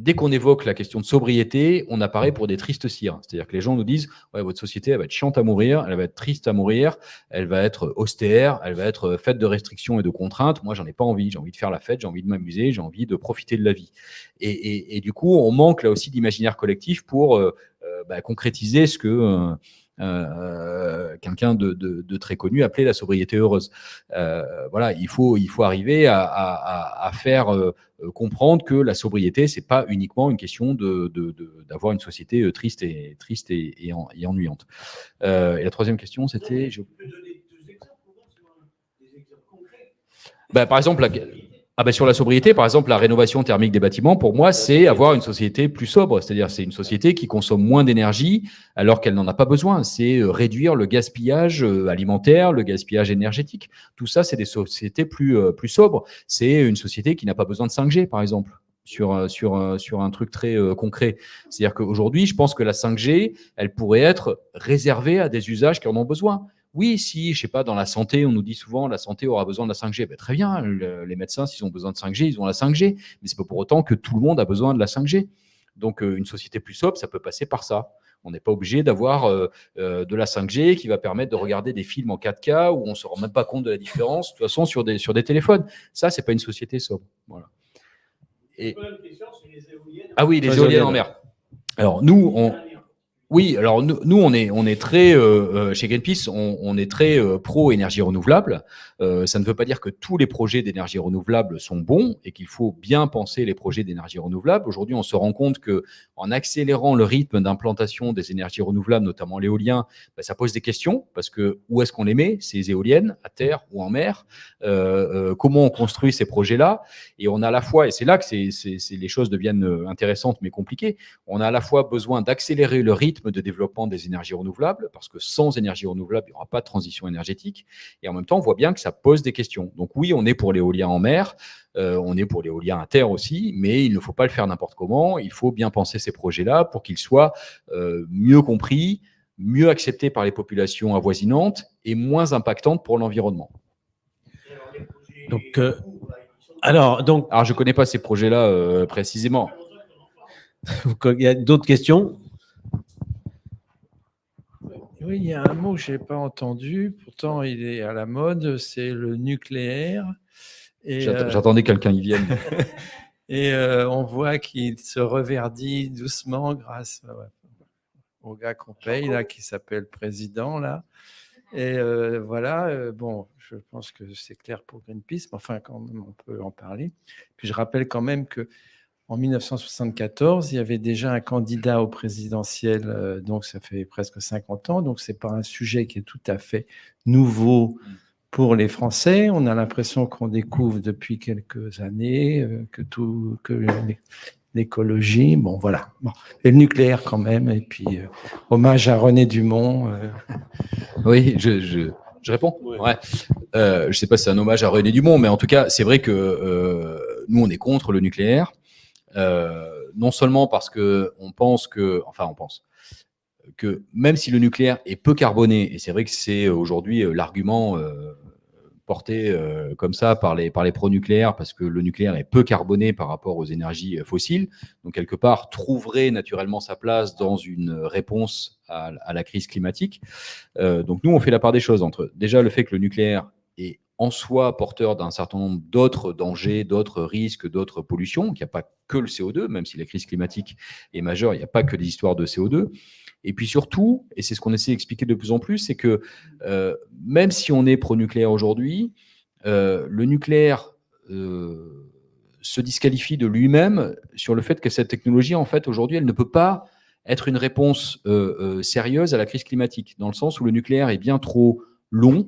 [SPEAKER 3] dès qu'on évoque la question de sobriété, on apparaît pour des tristes cires. C'est-à-dire que les gens nous disent ouais, votre société, elle va être chiante à mourir, elle va être triste à mourir, elle va être austère, elle va être faite de restrictions et de contraintes. Moi, j'en ai pas envie. J'ai envie de faire la fête, j'ai envie de m'amuser, j'ai envie de profiter de la vie. Et, du coup, on manque là aussi d'imaginaire collectif pour euh, euh, bah, concrétiser ce que. euh, euh, quelqu'un de, de- de très connu appelait la sobriété heureuse. Euh, voilà, il faut, il faut arriver à, à- à- à faire euh, comprendre que la sobriété, c'est pas uniquement une question de, de- de- d'avoir une société triste et triste et, et en- et ennuyante. Et la troisième question, c'était, je- Bah, par exemple, la- ah bah, sur la sobriété, par exemple, la rénovation thermique des bâtiments, pour moi, c'est avoir une société plus sobre. C'est-à-dire, c'est une société qui consomme moins d'énergie alors qu'elle n'en a pas besoin. C'est euh, réduire le gaspillage euh, alimentaire, le gaspillage énergétique. Tout ça, c'est des sociétés plus, euh, plus sobres. C'est une société qui n'a pas besoin de 5G, par exemple. Sur, sur, sur un truc très concret. C'est-à-dire qu'aujourd'hui, je pense que la 5G, elle pourrait être réservée à des usages qui en ont besoin. Oui, si, je sais pas, dans la santé, on nous dit souvent la santé aura besoin de la 5G. Ben, très bien, le- les médecins, s'ils ont besoin de 5G, ils ont la 5G. Mais c'est pas pour autant que tout le monde a besoin de la 5G. Donc, euh, une société plus sobre, ça peut passer par ça. On n'est pas obligé d'avoir euh, euh, de la 5G qui va permettre de regarder des films en 4K où on ne se rend même pas compte de la différence, de toute façon, sur des, sur des téléphones. Ça, c'est pas une société sobre. Voilà. Et... Ah oui, les
[SPEAKER 1] Les
[SPEAKER 3] éoliennes
[SPEAKER 1] éoliennes.
[SPEAKER 3] en mer. Alors, nous, on, oui, alors nous, nous, on est, on est très euh, euh, chez Greenpeace, on, on est très euh, pro énergie renouvelable. Euh, ça ne veut pas dire que tous les projets d'énergie renouvelable sont bons et qu'il faut bien penser les projets d'énergie renouvelable. Aujourd'hui, on se rend compte que en accélérant le rythme d'implantation des énergies renouvelables, notamment l'éolien, bah, ça pose des questions parce que où est-ce qu'on les met ces éoliennes à terre ou en mer? Euh, Comment on construit ces projets-là? Et on a à la fois, et c'est là que c'est, les choses deviennent intéressantes mais compliquées. On a à la fois besoin d'accélérer le rythme de développement des énergies renouvelables, parce que sans énergie renouvelable, il n'y aura pas de transition énergétique. Et en même temps, on voit bien que ça pose des questions. Donc oui, on est pour l'éolien en mer, euh, on est pour l'éolien à terre aussi, mais il ne faut pas le faire n'importe comment. Il faut bien penser ces projets-là pour qu'ils soient euh, mieux compris, mieux acceptés par les populations avoisinantes et moins impactantes pour l'environnement.
[SPEAKER 1] Donc, euh, alors, donc,
[SPEAKER 3] alors, je connais pas ces projets-là précisément.
[SPEAKER 1] Il y a d'autres questions?
[SPEAKER 19] Oui, il y a un mot que je n'ai pas entendu, pourtant il est à la mode, c'est le nucléaire. Euh,
[SPEAKER 3] J'attendais que quelqu'un y vienne.
[SPEAKER 19] Et euh, on voit qu'il se reverdit doucement grâce euh, au gars qu'on paye, là, qui s'appelle président, là. Et euh, voilà, bon, je pense que c'est clair pour Greenpeace, mais enfin, quand même, on peut en parler. Puis je rappelle quand même que en 1974, il y avait déjà un candidat au présidentiel, euh, donc ça fait presque 50 ans, donc c'est pas un sujet qui est tout à fait nouveau pour les Français. On a l'impression qu'on découvre depuis quelques années euh, que tout, que l'é- l'écologie, bon voilà, bon. et le nucléaire quand même, et puis euh, hommage à René Dumont. euh,
[SPEAKER 3] Oui, je, je, je réponds. Ouais. Euh, je sais pas si c'est un hommage à René Dumont, mais en tout cas, c'est vrai que euh, nous, on est contre le nucléaire. Euh, non seulement parce que on pense que, enfin, on pense. que même si le nucléaire est peu carboné, et c'est vrai que c'est aujourd'hui euh, l'argument euh, porté comme ça par les, par pro-nucléaires, parce que le nucléaire est peu carboné par rapport aux énergies fossiles, donc quelque part trouverait naturellement sa place dans une réponse à, la crise climatique. Donc nous, on fait la part des choses entre déjà le fait que le nucléaire est en soi porteur d'un certain nombre d'autres dangers, d'autres risques, d'autres pollutions, qu'il n'y a pas que le CO2, même si la crise climatique est majeure, il n'y a pas que des histoires de CO2. Et puis surtout, et c'est ce qu'on essaie d'expliquer de plus en plus, c'est que euh, même si on est pro-nucléaire aujourd'hui, euh, le nucléaire euh, se disqualifie de lui-même sur le fait que cette technologie, en fait, aujourd'hui, elle ne peut pas être une réponse sérieuse à la crise climatique, dans le sens où le nucléaire est bien trop long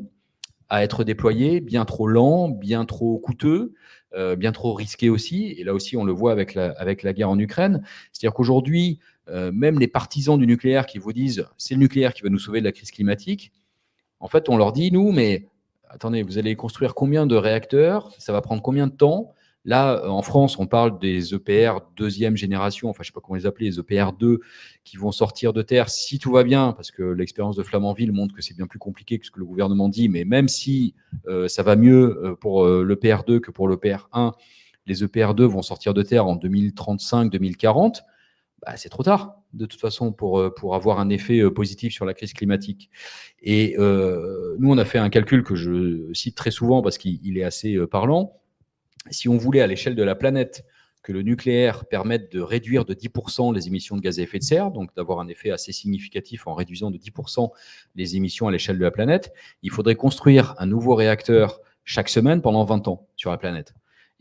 [SPEAKER 3] à être déployé, bien trop lent, bien trop coûteux, euh, bien trop risqué aussi. Et là aussi, on le voit avec la, avec la guerre en Ukraine. C'est-à-dire qu'aujourd'hui, euh, même les partisans du nucléaire qui vous disent c'est le nucléaire qui va nous sauver de la crise climatique, en fait, on leur dit, nous, mais attendez, vous allez construire combien de réacteurs? Ça va prendre combien de temps? Là, euh, en France, on parle des EPR deuxième génération, enfin, je ne sais pas comment les appeler, les EPR 2, qui vont sortir de terre si tout va bien, parce que l'expérience de Flamanville montre que c'est bien plus compliqué que ce que le gouvernement dit, mais même si euh, ça va mieux euh, pour l'EPR 2 que pour l'EPR 1, les EPR 2 vont sortir de terre en 2035-2040, bah, c'est trop tard, de toute façon, pour, pour avoir un effet positif sur la crise climatique. Et nous, on a fait un calcul que je cite très souvent parce qu'il il est assez parlant. Si on voulait, à l'échelle de la planète, que le nucléaire permette de réduire de 10% les émissions de gaz à effet de serre, donc d'avoir un effet assez significatif en réduisant de 10% les émissions à l'échelle de la planète, il faudrait construire un nouveau réacteur chaque semaine pendant 20 ans sur la planète.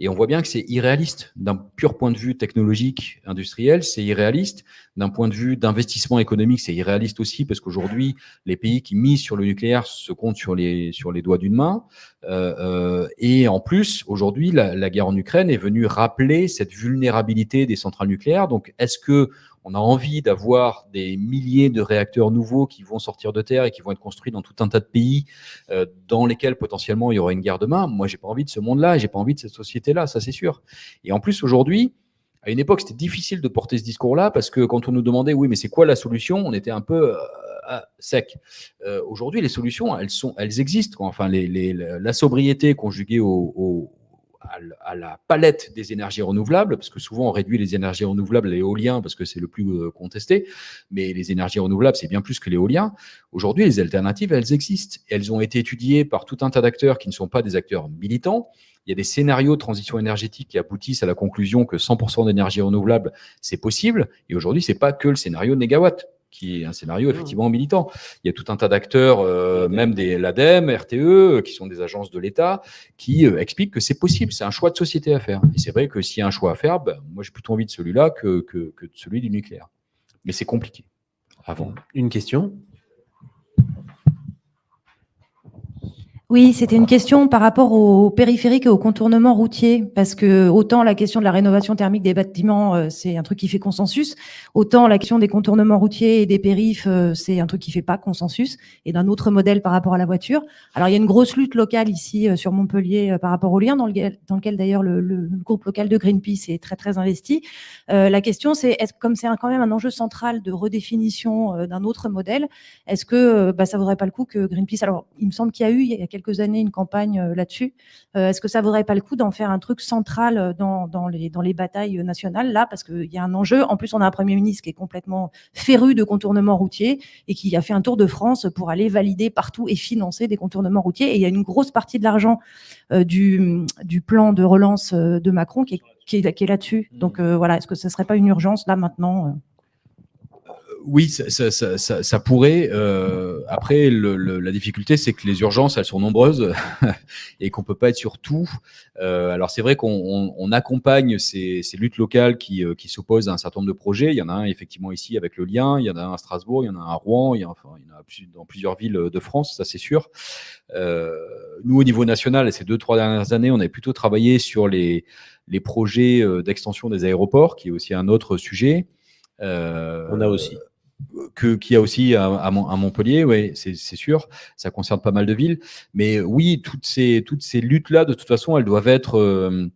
[SPEAKER 3] Et on voit bien que c'est irréaliste d'un pur point de vue technologique, industriel, c'est irréaliste. D'un point de vue d'investissement économique, c'est irréaliste aussi parce qu'aujourd'hui, les pays qui misent sur le nucléaire se comptent sur les, sur les doigts d'une main. Euh, euh, et en plus, aujourd'hui, la, la guerre en Ukraine est venue rappeler cette vulnérabilité des centrales nucléaires. Donc, est-ce que on a envie d'avoir des milliers de réacteurs nouveaux qui vont sortir de terre et qui vont être construits dans tout un tas de pays euh, dans lesquels potentiellement il y aura une guerre demain. Moi, j'ai pas envie de ce monde-là, j'ai pas envie de cette société-là, ça c'est sûr. Et en plus, aujourd'hui, à une époque, c'était difficile de porter ce discours-là parce que quand on nous demandait, oui, mais c'est quoi la solution On était un peu euh, sec. Euh, aujourd'hui, les solutions, elles sont, elles existent. Enfin, la sobriété conjuguée au- à la palette des énergies renouvelables, parce que souvent on réduit les énergies renouvelables à l'éolien parce que c'est le plus euh, contesté, mais les énergies renouvelables, c'est bien plus que l'éolien. Aujourd'hui, les alternatives, elles existent. Elles ont été étudiées par tout un tas d'acteurs qui ne sont pas des acteurs militants. Il y a des scénarios de transition énergétique qui aboutissent à la conclusion que 100% d'énergie renouvelable, c'est possible. Et aujourd'hui, c'est pas que le scénario négawatt qui est un scénario effectivement militant. Il y a tout un tas d'acteurs, euh, même des l'ADEME, RTE, qui sont des agences de l'État, qui euh, expliquent que c'est possible, c'est un choix de société à faire. Et c'est vrai que s'il y a un choix à faire, ben, moi j'ai plutôt envie de celui-là que, que, que de celui du nucléaire. Mais c'est compliqué. Avant.
[SPEAKER 1] Une question?
[SPEAKER 20] Oui, c'était une question par rapport au périphérique et au contournement routier, parce que autant la question de la rénovation thermique des bâtiments, euh, c'est un truc qui fait consensus, autant la question des contournements routiers et des périphes, euh, c'est un truc qui fait pas consensus, et d'un autre modèle par rapport à la voiture. Alors il y a une grosse lutte locale ici euh, sur Montpellier par rapport au lien, dans, lequel- d'ailleurs le, groupe local de Greenpeace est très très investi. La question c'est, est-ce comme c'est quand même un enjeu central de redéfinition d'un autre modèle, est-ce que bah, ça vaudrait pas le coup que Greenpeace, alors il me semble qu'il y a eu il y a quelques années une campagne euh, là-dessus, Euh, est-ce que ça vaudrait pas le coup d'en faire un truc central euh, dans, dans, les, dans les batailles nationales là, parce qu'il y a un enjeu, en plus on a un Premier ministre qui est complètement féru de contournements routiers et qui a fait un tour de France pour aller valider partout et financer des contournements routiers, et il y a une grosse partie de l'argent du, du plan de relance de Macron qui est, qui est, qui est là-dessus. Donc euh, voilà, est-ce que ce serait pas une urgence là maintenant
[SPEAKER 3] Oui, ça, pourrait. euh, après, la difficulté, c'est que les urgences, elles sont nombreuses et qu'on peut pas être sur tout. Euh, alors, c'est vrai qu'on on- on accompagne ces, luttes locales qui, euh, qui s'opposent à un certain nombre de projets. Il y en a un effectivement ici avec le lien, il y en a un à Strasbourg, il y en a un à Rouen, il y en a, enfin, dans plusieurs villes de France, ça c'est sûr. Euh, nous, au niveau national, ces deux, trois dernières années, on a plutôt travaillé sur les, projets d'extension des aéroports, qui est aussi un autre sujet.
[SPEAKER 1] On a aussi.
[SPEAKER 3] Que qu'il y a aussi à, à Mon- à Montpellier, oui, c'est sûr. Ça concerne pas mal de villes. Mais oui, toutes ces, toutes ces luttes-là, de toute façon, elles doivent être, euh,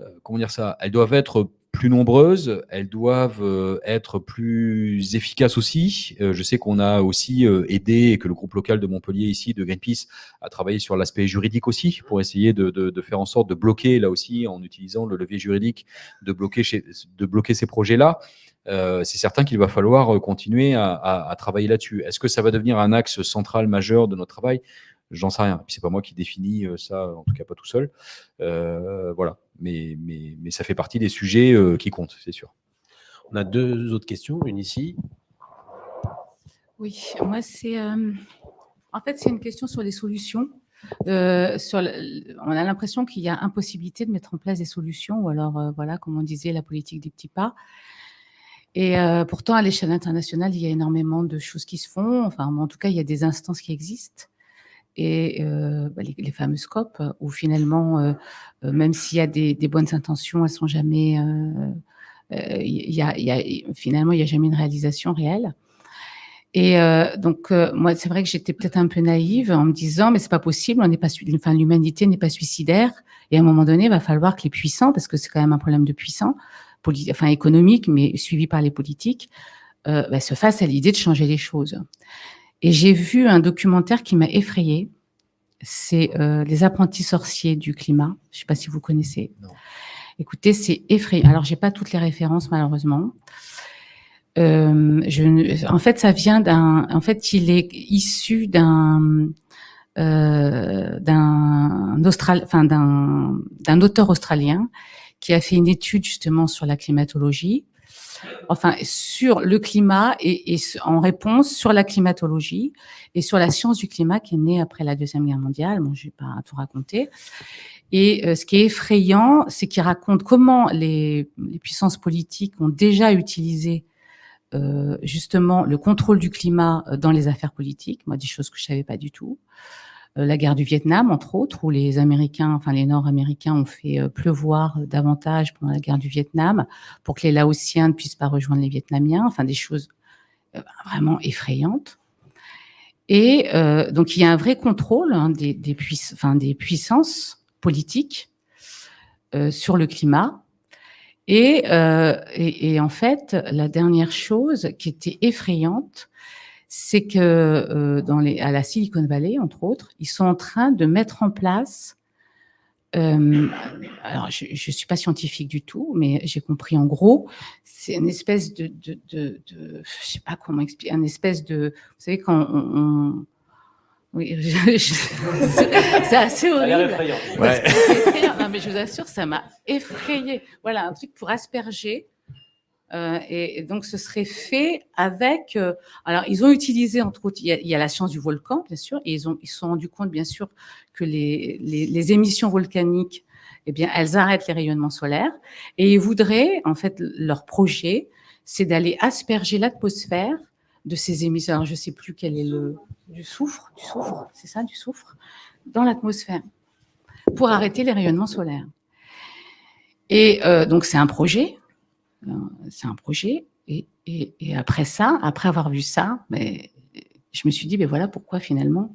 [SPEAKER 3] euh, comment dire ça, elles doivent être plus nombreuses, elles doivent euh, être plus efficaces aussi. Je sais qu'on a aussi aidé, et que le groupe local de Montpellier ici, de Greenpeace, a travaillé sur l'aspect juridique aussi, pour essayer de, de- faire en sorte de bloquer, là aussi, en utilisant le levier juridique, de bloquer, de bloquer ces projets-là. Euh, c'est certain qu'il va falloir euh, continuer à, à- à travailler là-dessus. Est-ce que ça va devenir un axe central majeur de notre travail? J'en sais rien. C'est pas moi qui définis euh, ça, en tout cas pas tout seul. Euh, voilà. Mais, mais, mais ça fait partie des sujets euh, qui comptent, c'est sûr.
[SPEAKER 1] On a deux autres questions, une ici.
[SPEAKER 21] Oui, moi, c'est. euh, en fait, c'est une question sur les solutions. Euh, sur le- on a l'impression qu'il y a impossibilité de mettre en place des solutions, ou alors, euh, voilà, comme on disait, la politique des petits pas. Et euh, pourtant, à l'échelle internationale, il y a énormément de choses qui se font. Enfin, en tout cas, il y a des instances qui existent. Et euh, bah, les, les fameux scopes, où finalement, euh, euh, même s'il y a des, bonnes intentions, elles sont jamais. euh, y a, y a- finalement, il n'y a jamais une réalisation réelle. Et euh, donc, euh, moi, c'est vrai que j'étais peut-être un peu naïve en me disant, mais c'est pas possible, on n'est pas, enfin, l'humanité n'est pas suicidaire. Et à un moment donné, il va falloir que les puissants, parce que c'est quand même un problème de puissants, enfin économique, mais suivi par les politiques, euh, bah, se fassent à l'idée de changer les choses. Et j'ai vu un documentaire qui m'a effrayée. C'est euh, Les apprentis sorciers du climat. Je sais pas si vous connaissez. Écoutez, c'est effrayant. Alors, j'ai pas toutes les références malheureusement. Euh, je, ne- en fait, ça vient d'un. En fait, il est issu d'un euh, d'un Austral, enfin d'un d'un auteur australien qui a fait une étude justement sur la climatologie, enfin sur le climat et, et en réponse sur la climatologie et sur la science du climat qui est née après la deuxième guerre mondiale. Bon, je vais pas tout raconter. Et euh, ce qui est effrayant, c'est qu'il raconte comment les, les puissances politiques ont déjà utilisé euh, justement le contrôle du climat euh, dans les affaires politiques, moi des choses que je savais pas du tout. Euh, la guerre du Vietnam, entre autres, où les Américains, enfin les Nord-Américains ont fait euh, pleuvoir davantage pendant la guerre du Vietnam pour que les Laotiens ne puissent pas rejoindre les Vietnamiens, enfin des choses euh, vraiment effrayantes. Et euh, donc il y a un vrai contrôle hein, des, puissances politiques euh, sur le climat. Euh, et en fait, la dernière chose qui était effrayante, c'est que euh, dans les, à la Silicon Valley, entre autres, ils sont en train de mettre en place. euh, alors, je ne suis pas scientifique du tout, mais j'ai compris en gros, c'est une espèce de, de, de, de- je sais pas comment expliquer, une espèce de, vous savez quand on, on- oui, c'est assez horrible.
[SPEAKER 15] Ouais.
[SPEAKER 21] Non, mais je vous assure, ça m'a effrayé. Voilà, un truc pour asperger. Euh, et, donc, ce serait fait avec. euh, alors, ils ont utilisé, entre autres, il y, a, il y a la science du volcan, bien sûr, et ils ont, ils se sont rendus compte, bien sûr, que les, les, les émissions volcaniques, eh bien, elles arrêtent les rayonnements solaires. Et ils voudraient, en fait, leur projet, c'est d'aller asperger l'atmosphère de ces émissions. Alors, je ne sais plus quel est le. Du soufre, du soufre, c'est ça, du soufre, dans l'atmosphère, pour arrêter les rayonnements solaires. Et euh, donc, c'est un projet. Euh, C'est un projet. Et, et, et après ça, après avoir vu ça, mais, je me suis dit, ben voilà pourquoi finalement,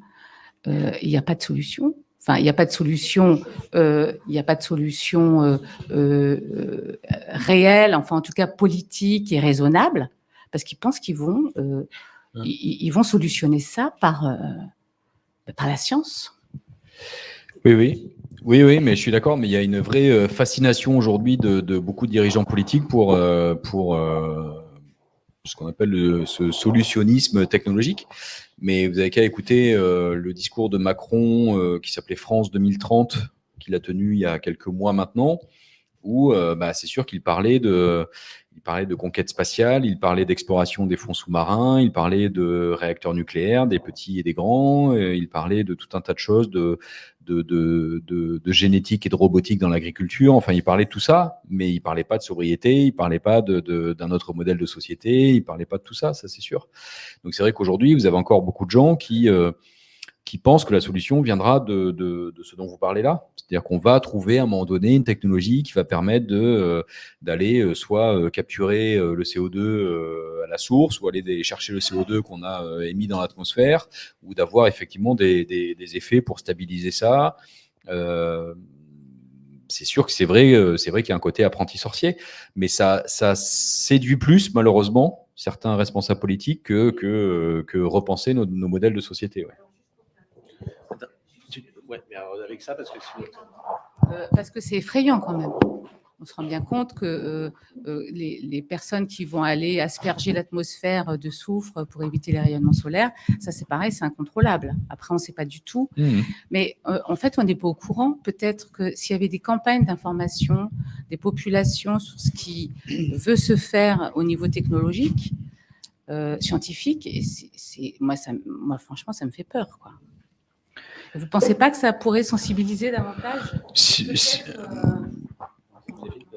[SPEAKER 21] euh, il n'y a pas de solution. Enfin, il n'y a pas de solution, euh, il n'y a pas de solution euh, réelle, enfin en tout cas politique et raisonnable, parce qu'ils pensent qu'ils vont, euh, ils, ils vont solutionner ça par, par la science.
[SPEAKER 3] Oui, oui. Oui, oui, mais je suis d'accord, mais il y a une vraie euh, fascination aujourd'hui de, de beaucoup de dirigeants politiques pour, euh, pour euh, ce qu'on appelle le- ce solutionnisme technologique. Mais vous avez qu'à écouter euh, le discours de Macron euh, qui s'appelait France 2030, qu'il a tenu il y a quelques mois maintenant, où euh, bah, c'est sûr qu'il parlait de, il parlait de conquête spatiale, il parlait d'exploration des fonds sous-marins, il parlait de réacteurs nucléaires, des petits et des grands, il parlait de tout un tas de choses, de, de, de, de, de génétique et de robotique dans l'agriculture. Enfin, il parlait de tout ça, mais il parlait pas de sobriété, il parlait pas de, de- d'un autre modèle de société, il parlait pas de tout ça, ça c'est sûr. Donc c'est vrai qu'aujourd'hui, vous avez encore beaucoup de gens qui, euh, qui pensent que la solution viendra de, ce dont vous parlez là. C'est-à-dire qu'on va trouver à un moment donné une technologie qui va permettre euh, d'aller euh, soit euh, capturer le CO2 euh, à la source, ou aller chercher le CO2 qu'on a émis dans l'atmosphère, ou d'avoir effectivement des, effets pour stabiliser ça. C'est sûr que c'est vrai, vrai qu'il y a un côté apprenti sorcier, mais ça, séduit plus, malheureusement, certains responsables politiques que, repenser nos, modèles de société. Ouais,
[SPEAKER 1] mais alors avec ça, parce que sinon-
[SPEAKER 21] Euh, parce que c'est effrayant quand même. On se rend bien compte que euh, euh, les, les personnes qui vont aller asperger l'atmosphère de soufre pour éviter les rayonnements solaires, ça c'est pareil, c'est incontrôlable. Après, on ne sait pas du tout.
[SPEAKER 3] Mhm.
[SPEAKER 21] Mais euh, en fait, on n'est pas au courant. Peut-être que s'il y avait des campagnes d'information des populations sur ce qui veut se faire au niveau technologique, euh, scientifique, et moi, ça, m- moi, franchement, ça me fait peur. Quoi. Vous ne pensez pas que ça pourrait sensibiliser davantage
[SPEAKER 3] Si- si-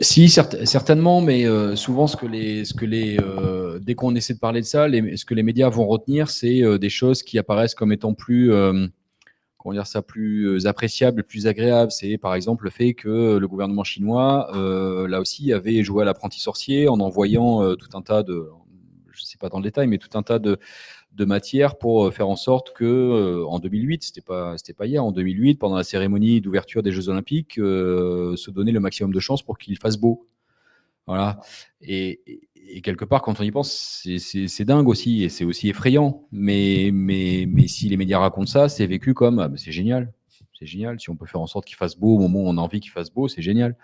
[SPEAKER 3] Si, certes- certainement, mais euh, souvent, ce que les, ce que les, euh, dès qu'on essaie de parler de ça, les- ce que les médias vont retenir, c'est euh, des choses qui apparaissent comme étant plus, euh, comment dire ça, plus euh, appréciables, plus agréables. C'est par exemple le fait que le gouvernement chinois, euh, là aussi, avait joué à l'apprenti sorcier en envoyant euh, tout un tas de, je ne sais pas dans le détail, mais tout un tas de, de matières pour euh, faire en sorte que, euh, en 2008, c'était pas, c'était pas hier, en 2008, pendant la cérémonie d'ouverture des Jeux Olympiques, euh, se donner le maximum de chances pour qu'il fasse beau. Voilà. Et, quelque part, quand on y pense, c'est- dingue aussi, et c'est aussi effrayant. Mais, mais, mais si les médias racontent ça, c'est vécu comme ah, c'est génial. C'est génial. Si on peut faire en sorte qu'il fasse beau au moment où on a envie qu'il fasse beau, c'est génial.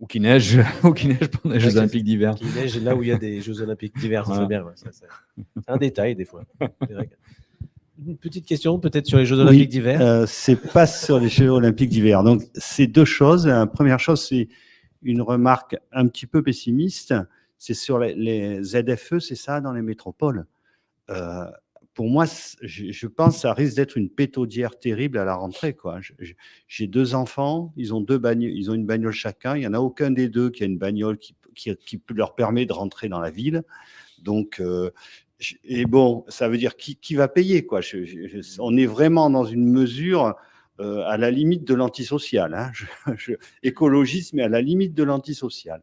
[SPEAKER 3] Ou qu'il neige, ou qu'il neige pendant les Jeux Olympiques d'hiver.
[SPEAKER 1] Qui neige là où il y a des Jeux Olympiques d'hiver,
[SPEAKER 3] Voilà.
[SPEAKER 1] serait bien. ouais, c'est c'est un détail des fois. C'est Une petite question peut-être sur les Jeux Olympiques
[SPEAKER 22] Oui,
[SPEAKER 1] d'hiver.
[SPEAKER 22] euh, c'est pas sur les Jeux Olympiques d'hiver. Donc, c'est deux choses. La première chose, c'est une remarque un petit peu pessimiste. C'est sur les, les ZFE, c'est ça, dans les métropoles. Euh, pour moi, je, pense que ça risque d'être une pétaudière terrible à la rentrée. J'ai deux enfants, ils ont, deux ils ont une bagnole chacun. Il n'y en a aucun des deux qui a une bagnole qui, leur permet de rentrer dans la ville. Donc, euh, et bon, ça veut dire qui, va payer quoi? On est vraiment dans une mesure euh, à la limite de l'antisocial. Hein. Écologiste, mais à la limite de l'antisocial.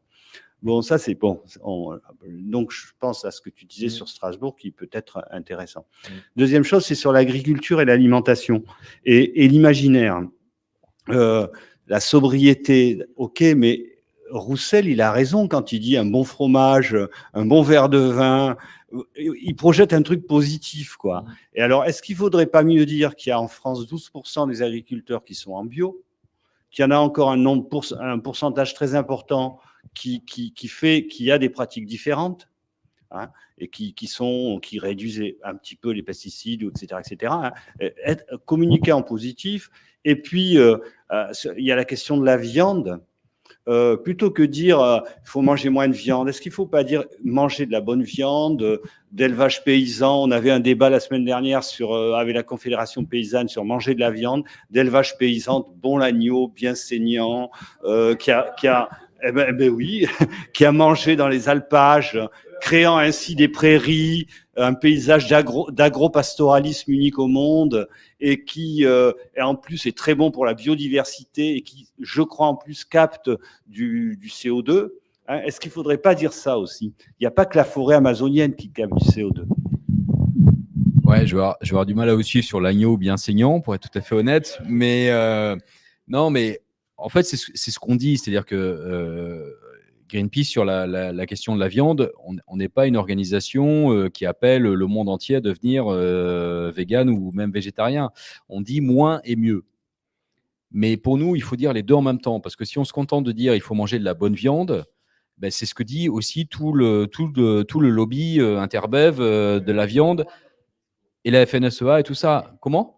[SPEAKER 22] Bon, ça c'est bon. On- donc, je pense à ce que tu disais sur Strasbourg qui peut être intéressant. Deuxième chose, c'est sur l'agriculture et l'alimentation et, et l'imaginaire. Euh, la sobriété, ok, mais Roussel, il a raison quand il dit un bon fromage, un bon verre de vin. Il projette un truc positif, quoi. Et alors, est-ce qu'il faudrait pas mieux dire qu'il y a en France 12% des agriculteurs qui sont en bio, qu'il y en a encore un, nombre pour- un pourcentage très important qui, qui, qui fait qu'il y a des pratiques différentes hein, et qui, sont, qui réduisent un petit peu les pesticides, etc. etc. hein. Être, communiquer en positif. Et puis, euh, euh, il y a la question de la viande. Euh, plutôt que dire euh, il faut manger moins de viande, est-ce qu'il ne faut pas dire manger de la bonne viande, euh, d'élevage paysan? On avait un débat la semaine dernière sur, euh, avec la Confédération paysanne sur manger de la viande, d'élevage paysan, bon l'agneau, bien saignant, euh, qui a eh ben, eh ben oui, qui a mangé dans les alpages, créant ainsi des prairies, un paysage d'agro- d'agro-pastoralisme unique au monde, et qui euh, en plus est très bon pour la biodiversité et qui, je crois, en plus capte du, du CO2. hein. Est-ce qu'il ne faudrait pas dire ça aussi? Il n'y a pas que la forêt amazonienne qui capte du CO2.
[SPEAKER 3] Ouais, je vais, avoir, je vais du mal à vous suivre sur l'agneau bien saignant, pour être tout à fait honnête. Mais euh, non, mais en fait, c'est ce, ce qu'on dit. C'est-à-dire que euh, Greenpeace, sur la, la- question de la viande, on n'est pas une organisation euh, qui appelle le monde entier à devenir euh, vegan ou même végétarien. On dit moins et mieux. Mais pour nous, il faut dire les deux en même temps. Parce que si on se contente de dire il faut manger de la bonne viande, ben, c'est ce que dit aussi tout le, tout le, tout le lobby euh, interbev de la viande et la FNSEA et tout ça. Comment?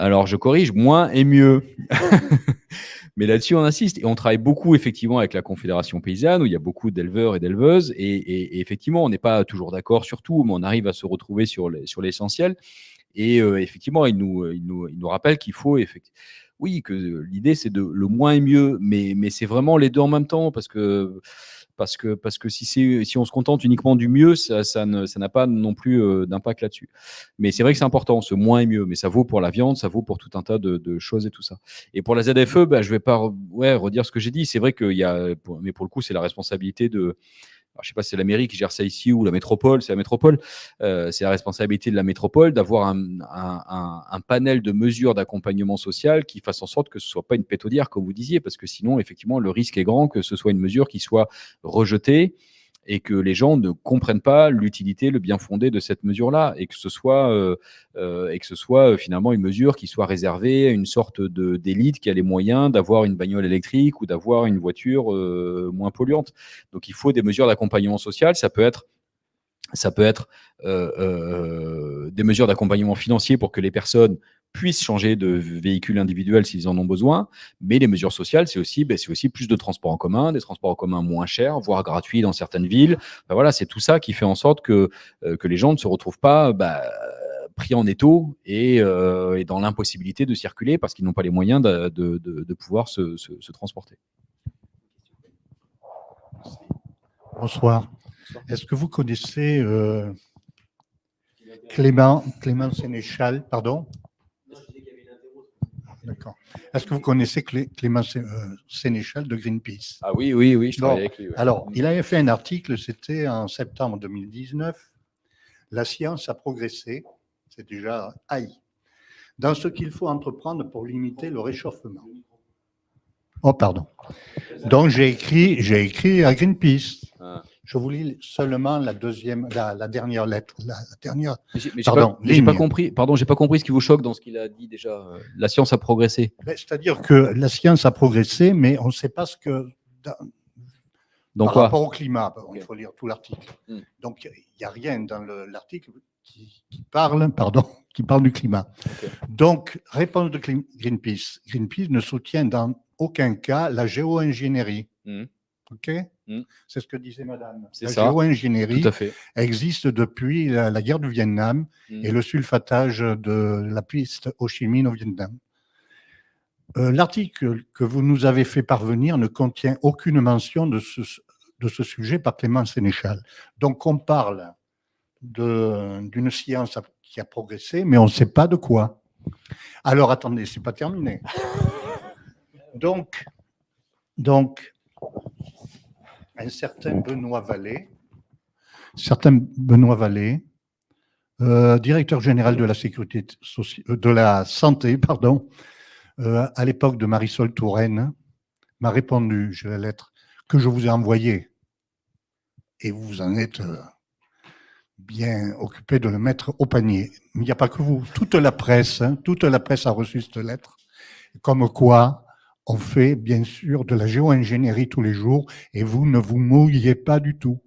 [SPEAKER 3] Alors, je corrige, moins et mieux. Mais là-dessus, on insiste. Et on travaille beaucoup, effectivement, avec la Confédération paysanne, où il y a beaucoup d'éleveurs et d'éleveuses. Et, effectivement, on n'est pas toujours d'accord sur tout, mais on arrive à se retrouver sur les- sur l'essentiel. et euh, effectivement, il nous, il nous, il nous rappelle qu'il faut, effect- oui, que l'idée, c'est de le moins et mieux. Mais, mais c'est vraiment les deux en même temps, parce que parce que, parce que si, si on se contente uniquement du mieux, ça, ça ne- ça n'a pas non plus euh, d'impact là-dessus. Mais c'est vrai que c'est important, ce moins et mieux. Mais ça vaut pour la viande, ça vaut pour tout un tas de, de choses et tout ça. Et pour la ZFE, bah, je vais pas ouais, redire ce que j'ai dit. C'est vrai qu'il y a, mais pour le coup, c'est la responsabilité de, je sais pas si c'est la mairie qui gère ça ici ou la métropole, c'est la métropole, euh, c'est la responsabilité de la métropole d'avoir un, panel de mesures d'accompagnement social qui fasse en sorte que ce soit pas une pétaudière, comme vous disiez, parce que sinon, effectivement, le risque est grand que ce soit une mesure qui soit rejetée et que les gens ne comprennent pas l'utilité, le bien fondé de cette mesure-là, et que ce soit, euh, euh, et que ce soit euh, finalement une mesure qui soit réservée à une sorte d'élite qui a les moyens d'avoir une bagnole électrique ou d'avoir une voiture moins polluante. Donc il faut des mesures d'accompagnement social, ça peut être ça peut être des mesures d'accompagnement financier pour que les personnes puissent changer de véhicule individuel s'ils en ont besoin, mais les mesures sociales, c'est aussi, ben, c'est aussi plus de transports en commun, des transports en commun moins chers, voire gratuits dans certaines villes. Ben voilà, c'est tout ça qui fait en sorte que, euh, que les gens ne se retrouvent pas bah, pris en étau et, euh, et dans l'impossibilité de circuler parce qu'ils n'ont pas les moyens de, de- de- de pouvoir se, se- se transporter.
[SPEAKER 23] Bonsoir. Est-ce que vous connaissez euh, Clément, Clément Sénéchal, pardon? D'accord. Est-ce que vous connaissez Clé- Clément Sé- euh, Sénéchal de Greenpeace?
[SPEAKER 3] Ah oui, oui, oui, je travaille
[SPEAKER 23] Bon,
[SPEAKER 3] avec lui. ouais.
[SPEAKER 23] Alors, il avait fait un article, c'était en septembre 2019. La science a progressé, c'est déjà haï, dans ce qu'il faut entreprendre pour limiter le réchauffement. Oh, pardon. Donc, j'ai écrit, j'ai écrit à Greenpeace.
[SPEAKER 3] Ah.
[SPEAKER 23] Je vous lis seulement la deuxième, la, la dernière lettre, la, la dernière.
[SPEAKER 3] Mais mais
[SPEAKER 23] pardon,
[SPEAKER 3] pas, pas compris. Pardon, j'ai pas compris ce qui vous choque dans ce qu'il a dit déjà. Euh, La science a progressé.
[SPEAKER 23] Ben, C'est-à-dire que la science a progressé, mais on ne sait pas ce que. dans- par
[SPEAKER 3] quoi
[SPEAKER 23] rapport au climat, bon, il faut lire tout l'article.
[SPEAKER 3] Hmm.
[SPEAKER 23] Donc, il n'y a rien dans le- l'article qui, qui parle, pardon, qui parle du climat. Donc, réponse de Greenpeace. Greenpeace ne soutient dans aucun cas la géo-ingénierie.
[SPEAKER 3] Hmm.
[SPEAKER 23] OK? C'est ce que disait madame.
[SPEAKER 3] C'est
[SPEAKER 23] La
[SPEAKER 3] ça.
[SPEAKER 23] géo-ingénierie existe depuis la, la guerre du Vietnam
[SPEAKER 3] Hmm.
[SPEAKER 23] et le sulfatage de la piste Ho Chi Minh au Vietnam. Euh, L'article que vous nous avez fait parvenir ne contient aucune mention de ce, de ce sujet par Clément Sénéchal. Donc on parle d'une science qui a progressé, mais on ne sait pas de quoi. Alors attendez, c'est pas terminé. Donc, donc, un certain Benoît Vallée, certain Benoît Vallée, euh, directeur général de la sécurité euh, de la santé, pardon, euh, à l'époque de Marisol Touraine, m'a répondu, j'ai la lettre que je vous ai envoyée, et vous en êtes euh, bien occupé de le mettre au panier. Mais il n'y a pas que vous, toute la presse, hein, toute la presse a reçu cette lettre, comme quoi on fait bien sûr de la géo-ingénierie tous les jours, et vous ne vous mouillez pas du tout.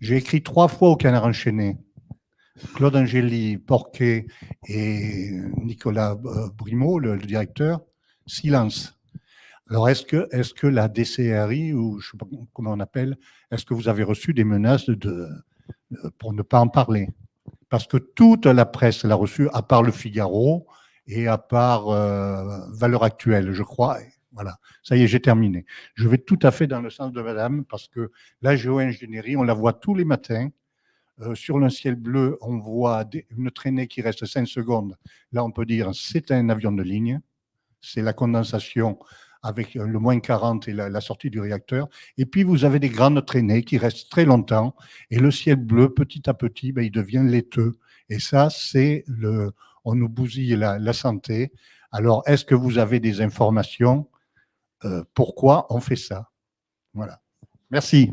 [SPEAKER 23] J'ai écrit trois fois au Canard enchaîné. Claude Angéli, Porquet et Nicolas euh, Brimaud, le, directeur, silence. Alors, est-ce que, la DCRI, ou je ne sais pas comment on appelle, est-ce que vous avez reçu des menaces de, de- pour ne pas en parler? Parce que toute la presse l'a reçu, à part le Figaro et à part euh, Valeurs Actuelles, je crois. Voilà, ça y est, j'ai terminé. Je vais tout à fait dans le sens de madame, parce que la géo-ingénierie, on la voit tous les matins. Euh, sur le ciel bleu, on voit une traînée qui reste 5 secondes. Là, on peut dire c'est un avion de ligne. C'est la condensation avec euh, le moins 40 et la, la sortie du réacteur. Et puis, vous avez des grandes traînées qui restent très longtemps. Et le ciel bleu, petit à petit, ben, il devient laiteux. Et ça, c'est le. On nous bousille la, la santé. Alors, est-ce que vous avez des informations euh, Pourquoi on fait ça? Voilà. Merci.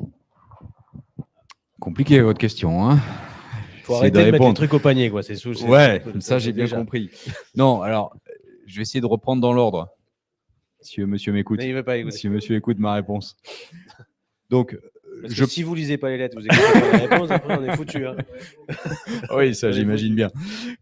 [SPEAKER 3] Compliqué votre question. Hein
[SPEAKER 1] Faut arrêter de mettre les
[SPEAKER 3] répondre.
[SPEAKER 1] trucs au panier, quoi. C'est
[SPEAKER 3] Ouais,
[SPEAKER 1] c'est-
[SPEAKER 3] ça
[SPEAKER 1] c'est
[SPEAKER 3] j'ai bien
[SPEAKER 1] déjà.
[SPEAKER 3] compris. Non, alors, je vais essayer de reprendre dans l'ordre. Si monsieur m'écoute. Si monsieur écoute ma réponse. Donc,
[SPEAKER 1] Parce que
[SPEAKER 3] je...
[SPEAKER 1] si vous lisez pas les lettres, vous écoutez pas les réponses, après on est foutu. Hein.
[SPEAKER 3] oui, ça j'imagine bien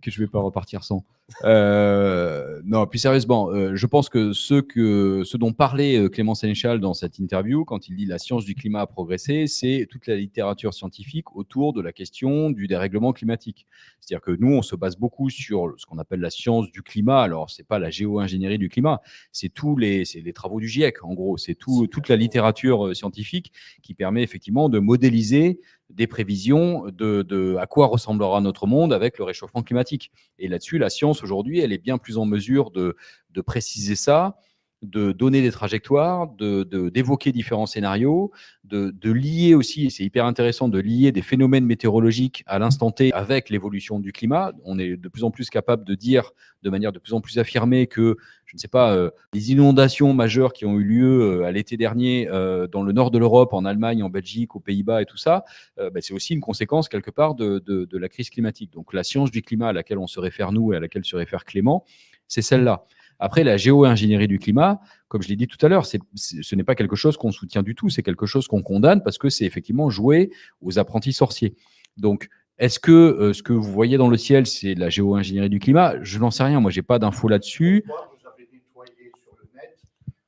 [SPEAKER 3] que je vais pas repartir sans. Euh, non, plus sérieusement, euh, je pense que ce, que ce dont parlait euh, Clément Sénéchal dans cette interview, quand il dit la science du climat a progressé, c'est toute la littérature scientifique autour de la question du dérèglement climatique. C'est-à-dire que nous, on se base beaucoup sur ce qu'on appelle la science du climat. Alors, c'est pas la géo-ingénierie du climat, c'est tous les, c'est les travaux du GIEC, en gros. C'est tout, toute la littérature euh, scientifique qui permet effectivement de modéliser des prévisions de, à quoi ressemblera notre monde avec le réchauffement climatique. Et là-dessus, la science aujourd'hui, elle est bien plus en mesure de, de préciser ça de donner des trajectoires, de- de- d'évoquer différents scénarios, de, de lier aussi, et c'est hyper intéressant, de lier des phénomènes météorologiques à l'instant T avec l'évolution du climat. On est de plus en plus capable de dire de manière de plus en plus affirmée que, je ne sais pas, euh, les inondations majeures qui ont eu lieu euh, à l'été dernier euh, dans le nord de l'Europe, en Allemagne, en Belgique, aux Pays-Bas et tout ça, bah, c'est aussi une conséquence quelque part de- de la crise climatique. Donc la science du climat à laquelle on se réfère nous et à laquelle se réfère Clément, c'est celle-là. Après, la géo-ingénierie du climat, comme je l'ai dit tout à l'heure, ce n'est pas quelque chose qu'on soutient du tout, c'est quelque chose qu'on condamne parce que c'est effectivement jouer aux apprentis sorciers. Donc, est-ce que euh, ce que vous voyez dans le ciel, c'est la géo-ingénierie du climat? Je n'en sais rien, moi, j'ai pas d'infos là-dessus.
[SPEAKER 23] Vous avez nettoyé sur le net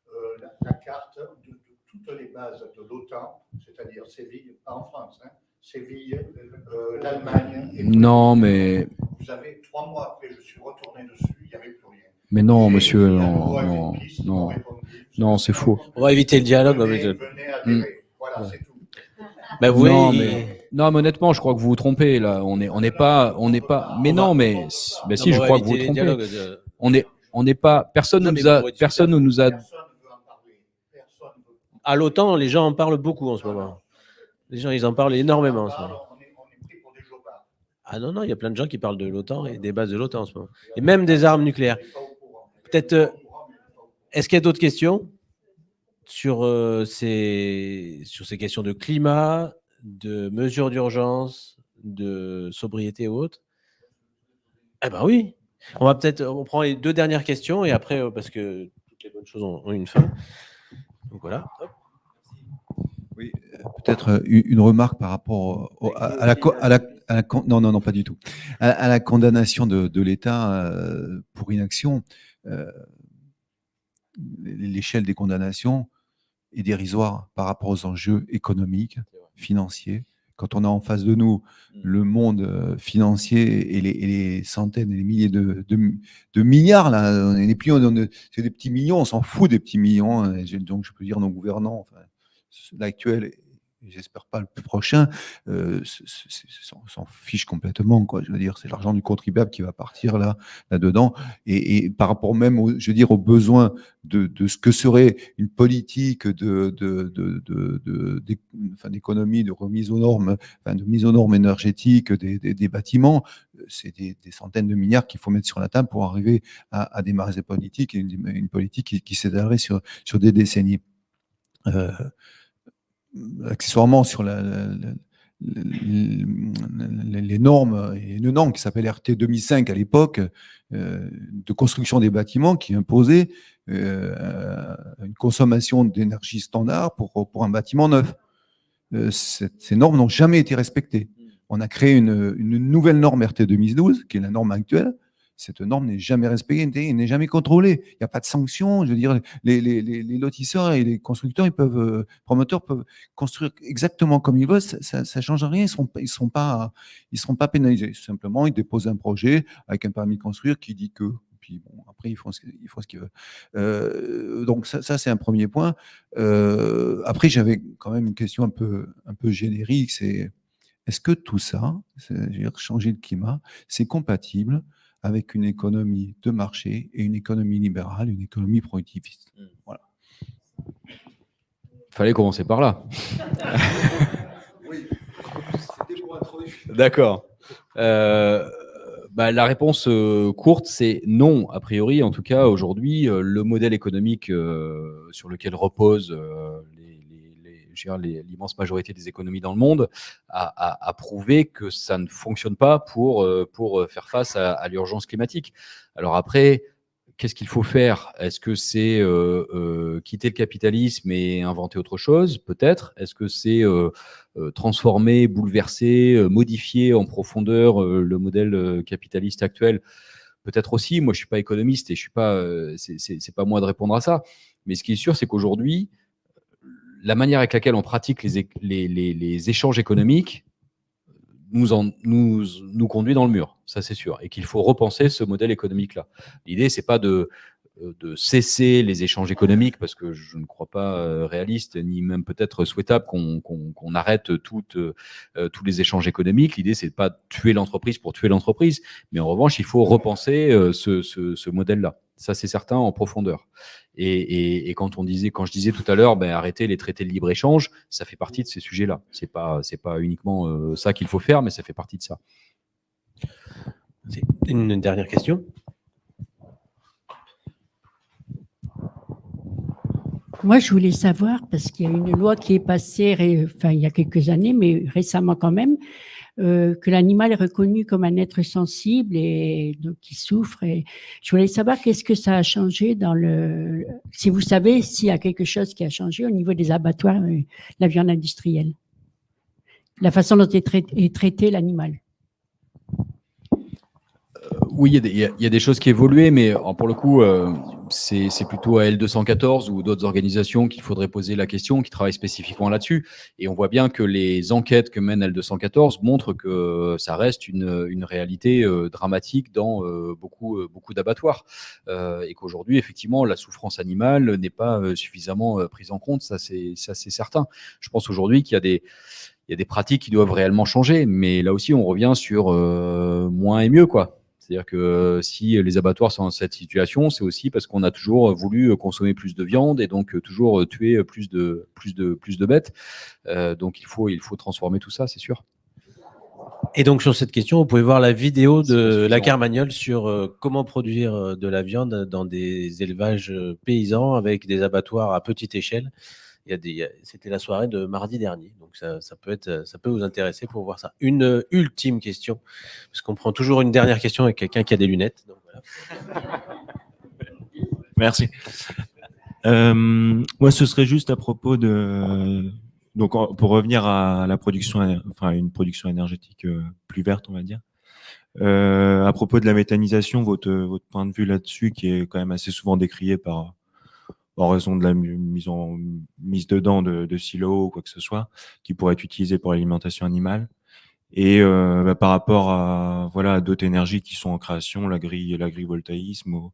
[SPEAKER 23] euh, la, la carte de, de toutes les bases de l'OTAN, c'est-à-dire Séville, pas en France, hein, Séville, euh, l'Allemagne.
[SPEAKER 3] Non, mais,
[SPEAKER 23] Vous avez trois mois après, je suis retourné dessus, il n'y avait.
[SPEAKER 3] Mais non, monsieur, non, non, non, non, c'est faux.
[SPEAKER 1] On va éviter le dialogue.
[SPEAKER 23] Venez. Voilà, c'est tout.
[SPEAKER 3] Non, mais, non, mais honnêtement, je crois que vous vous trompez là. On est, on n'est pas, on n'est pas. Mais non, mais, si, je crois que vous vous trompez.
[SPEAKER 1] dialogues.
[SPEAKER 3] On est, on n'est pas. Personne ne nous a, personne ne nous a.
[SPEAKER 1] À l'OTAN, les gens en parlent beaucoup en ce moment. Les gens, ils en parlent énormément en ce moment. Ah non, non, il y a plein de gens qui parlent de l'OTAN et des bases de l'OTAN en ce moment. Et même des armes nucléaires. Peut-être. euh, Est-ce qu'il y a d'autres questions sur, euh, ces, sur ces questions de climat, de mesures d'urgence, de sobriété et autres Eh ben oui. On va peut-être. Prend les deux dernières questions et après, euh, parce que toutes les bonnes choses ont, une fin. Donc voilà.
[SPEAKER 24] Oui, peut-être une remarque par rapport au- à, la, non non non pas du tout à, la condamnation de, l'État pour inaction. Euh, L'échelle des condamnations est dérisoire par rapport aux enjeux économiques, financiers. Quand on a en face de nous le monde euh, financier et les, et les centaines et les milliers de, de- de milliards, là, plus, c'est des petits millions, on s'en fout des petits millions. hein, donc je peux dire nos gouvernants, enfin, l'actuel j'espère pas le plus prochain, euh, s'en fiche complètement. Quoi. Je veux dire, c'est l'argent du contribuable qui va partir là, là-dedans. Et, par rapport même, au, je veux dire, aux besoins de, de ce que serait une politique de, de, de, de, de- enfin, d'économie, de remise aux normes, enfin, de mise aux normes énergétiques des, des, des bâtiments, c'est des, des centaines de milliards qu'il faut mettre sur la table pour arriver à, à démarrer ces politiques, une, une politique qui, qui s'étalerait sur, sur des décennies. Euh, accessoirement sur la, la- la- la- les normes, une norme qui s'appelle RT 2005 à l'époque, euh, de construction des bâtiments qui imposait euh, une consommation d'énergie standard pour, pour un bâtiment neuf. Euh, cette- ces normes n'ont jamais été respectées. On a créé une, une nouvelle norme RT 2012, qui est la norme actuelle. Cette norme n'est jamais respectée, n'est jamais contrôlée. Il n'y a pas de sanctions. Je veux dire, les, lotisseurs et les constructeurs, ils peuvent, euh, promoteurs peuvent construire exactement comme ils veulent. Ça ne change rien. Ils ne seront, pas- ils seront, pas, pénalisés. Simplement, ils déposent un projet avec un permis de construire qui dit que. Puis bon, après, ils font ce, qu'ils- veulent. Euh, donc, ça, c'est un premier point. Euh, après, j'avais quand même une question un peu, un peu générique. C'est est-ce que tout ça, c'est- je veux dire, changer le climat, c'est compatible avec une économie de marché et une économie libérale, une économie productiviste Voilà.
[SPEAKER 3] Fallait commencer par là. D'accord. Euh, bah, la réponse euh, courte, c'est non. A priori, en tout cas, aujourd'hui, euh, le modèle économique sur lequel repose l'immense majorité des économies dans le monde a, prouvé que ça ne fonctionne pas pour, euh, pour euh, faire face à, l'urgence climatique. Alors après, qu'est-ce qu'il faut faire? Est-ce que c'est euh, quitter le capitalisme et inventer autre chose? Peut-être. Est-ce que c'est transformer, bouleverser, modifier en profondeur le modèle capitaliste actuel? Peut-être aussi. Moi, je suis pas économiste et je suis pas. c'est pas moi de répondre à ça. Mais ce qui est sûr, c'est qu'aujourd'hui, la manière avec laquelle on pratique les, échanges économiques nous, en- nous, nous conduit dans le mur, ça c'est sûr, et qu'il faut repenser ce modèle économique-là. L'idée, c'est pas de de cesser les échanges économiques, parce que je ne crois pas euh, réaliste, ni même peut-être souhaitable qu'on arrête euh, euh, tous les échanges économiques. L'idée, c'est de pas tuer l'entreprise pour tuer l'entreprise, mais en revanche, il faut repenser euh, ce, modèle-là. Ça, c'est certain en profondeur. Et, quand on disait, quand je disais tout à l'heure, ben, arrêter les traités de libre échange, ça fait partie de ces sujets-là. C'est pas, pas uniquement euh, ça qu'il faut faire, mais ça fait partie de ça.
[SPEAKER 1] Une dernière question.
[SPEAKER 25] Moi, je voulais savoir, parce qu'il y a une loi qui est passée, enfin, il y a quelques années, mais récemment quand même, euh, que l'animal est reconnu comme un être sensible et donc qui souffre. Et je voulais savoir qu'est-ce que ça a changé dans le. Si vous savez s'il y a quelque chose qui a changé au niveau des abattoirs, euh, la viande industrielle, la façon dont est traité, l'animal.
[SPEAKER 3] Oui, il y, y a- des choses qui évoluaient, mais euh, pour le coup, euh, c'est plutôt à L214 ou d'autres organisations qu'il faudrait poser la question, qui travaillent spécifiquement là-dessus. Et on voit bien que les enquêtes que mène L214 montrent que ça reste une, une réalité euh, dramatique dans euh, beaucoup, euh, beaucoup d'abattoirs. Et qu'aujourd'hui, effectivement, la souffrance animale n'est pas suffisamment prise en compte, ça c'est certain. Je pense aujourd'hui qu'il y a des il y a des pratiques qui doivent réellement changer, mais là aussi, on revient sur moins et mieux, quoi. C'est-à-dire que euh, si les abattoirs sont dans cette situation, c'est aussi parce qu'on a toujours voulu euh, consommer plus de viande et donc euh, toujours tuer plus de, plus de, plus de bêtes. Euh, donc il faut, il faut transformer tout ça, c'est sûr.
[SPEAKER 1] Et donc sur cette question, vous pouvez voir la vidéo de la Carmagnole sur euh, comment produire de la viande dans des élevages paysans avec des abattoirs à petite échelle. C'était la soirée de mardi dernier, donc ça, peut être, ça peut vous intéresser pour voir ça. Une euh, ultime question, parce qu'on prend toujours une dernière question avec quelqu'un qui a des lunettes.
[SPEAKER 26] Merci. Euh, moi, ce serait juste à propos de donc pour revenir à la production, enfin une production énergétique euh, plus verte, on va dire. Euh, à propos de la méthanisation, votre point de vue là-dessus, qui est quand même assez souvent décrié par en raison de la mise dedans de, silos ou quoi que ce soit, qui pourrait être utilisé pour l'alimentation animale. Et euh, bah, par rapport à voilà d'autres énergies qui sont en création, l'agri, l'agrivoltaïsme ou,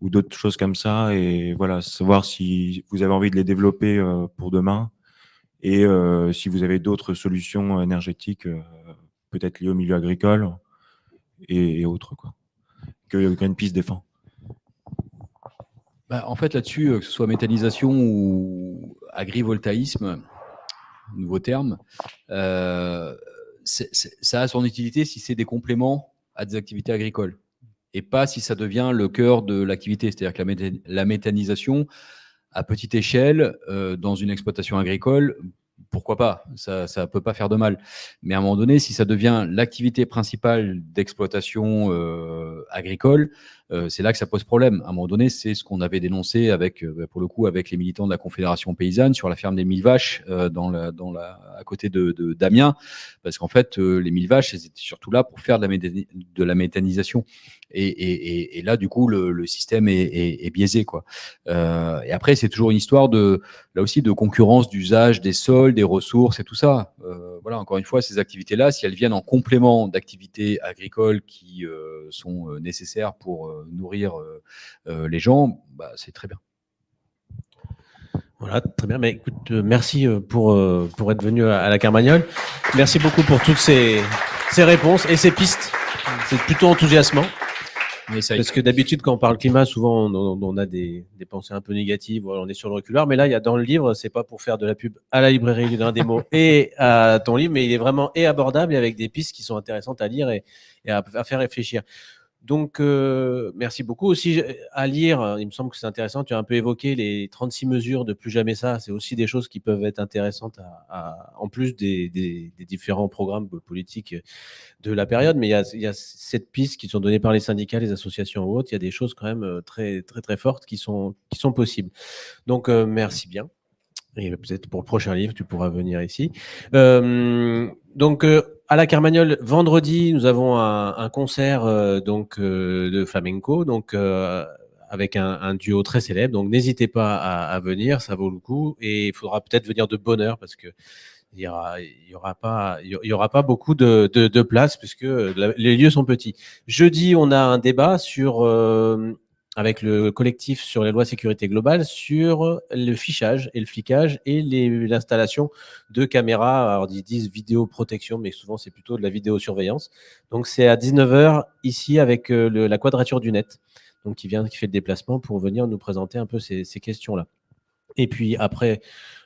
[SPEAKER 26] ou d'autres choses comme ça, et voilà savoir si vous avez envie de les développer euh, pour demain et euh, si vous avez d'autres solutions énergétiques, peut-être liées au milieu agricole et, et autres quoi, que Greenpeace défend.
[SPEAKER 3] Bah, en fait, là-dessus, euh, que ce soit méthanisation ou agrivoltaïsme, nouveau terme, euh, ça a son utilité si c'est des compléments à des activités agricoles et pas si ça devient le cœur de l'activité. C'est-à-dire que la, méthanisation, à petite échelle, euh, dans une exploitation agricole, pourquoi pas? Ça ne peut pas faire de mal. Mais à un moment donné, si ça devient l'activité principale d'exploitation agricole, euh, c'est là que ça pose problème. À un moment donné, c'est ce qu'on avait dénoncé avec, euh, pour le coup, avec les militants de la Confédération paysanne sur la ferme des mille vaches euh, dans la, dans la, à côté de, de d'Amiens, parce qu'en fait, euh, les mille vaches, elles étaient surtout là pour faire de la, méthanisation. Et, et, et, là, du coup, le, le système est, est, est biaisé, quoi. Euh, et après, c'est toujours une histoire de, là aussi, de concurrence d'usage des sols, des ressources et tout ça. Voilà, encore une fois, ces activités-là, si elles viennent en complément d'activités agricoles qui sont nécessaires pour nourrir euh, euh, les gens, bah, c'est très bien.
[SPEAKER 1] Voilà, très bien. Mais écoute, euh, merci pour, pour être venu à, la Carmagnole. Merci beaucoup pour toutes ces, ces réponses et ces pistes. C'est plutôt enthousiasmant. Parce que d'habitude, quand on parle climat, souvent on, a des, des pensées un peu négatives, on est sur le reculoir. Mais là, il y a dans le livre, c'est pas pour faire de la pub à la librairie du Grain des mots et à ton livre, mais il est vraiment et abordable et avec des pistes qui sont intéressantes à lire et, et à, à faire réfléchir. Donc, euh, merci beaucoup. Aussi, à lire, euh, il me semble que c'est intéressant. Tu as un peu évoqué les 36 mesures de plus jamais ça. C'est aussi des choses qui peuvent être intéressantes, à, à- en plus des, des- des différents programmes politiques de la période. Mais il y a, il y a cette piste qui sont données par les syndicats, les associations ou autres. Il y a des choses quand même euh, très, très, très fortes qui sont, qui sont possibles. Donc, euh, merci bien. Et peut-être pour le prochain livre, tu pourras venir ici. Euh, donc, euh, à la Carmagnole, vendredi, nous avons un, concert euh, donc euh, de flamenco, donc euh, avec un, duo très célèbre. Donc, n'hésitez pas à, venir, ça vaut le coup. Et il faudra peut-être venir de bonne heure parce que il y aura, pas, il y aura pas beaucoup de, de, de place puisque les lieux sont petits. Jeudi, on a un débat sur avec le collectif sur les lois sécurité globale sur le fichage et le flicage et l'installation de caméras. Alors, ils disent vidéoprotection, mais souvent, c'est plutôt de la vidéosurveillance. Donc, c'est à 19h ici avec euh, la quadrature du net, donc qui vient, qui fait le déplacement pour venir nous présenter un peu ces, ces questions-là. Et puis après,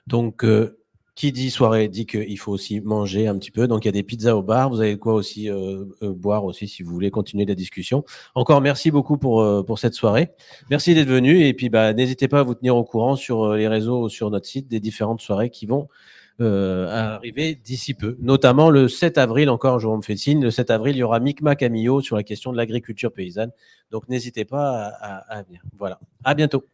[SPEAKER 1] donc, euh, qui dit soirée dit qu'il faut aussi manger un petit peu. Donc, il y a des pizzas au bar. Vous avez quoi aussi euh, euh, boire aussi si vous voulez continuer la discussion. Encore merci beaucoup pour, euh, cette soirée. Merci d'être venu. Et puis, bah, n'hésitez pas à vous tenir au courant sur les réseaux sur notre site des différentes soirées qui vont arriver d'ici peu. Notamment le 7 avril, encore, je me fais signe, le 7 avril, il y aura Micmac Camillo sur la question de l'agriculture paysanne. Donc, n'hésitez pas à, à- à venir. Voilà. À bientôt.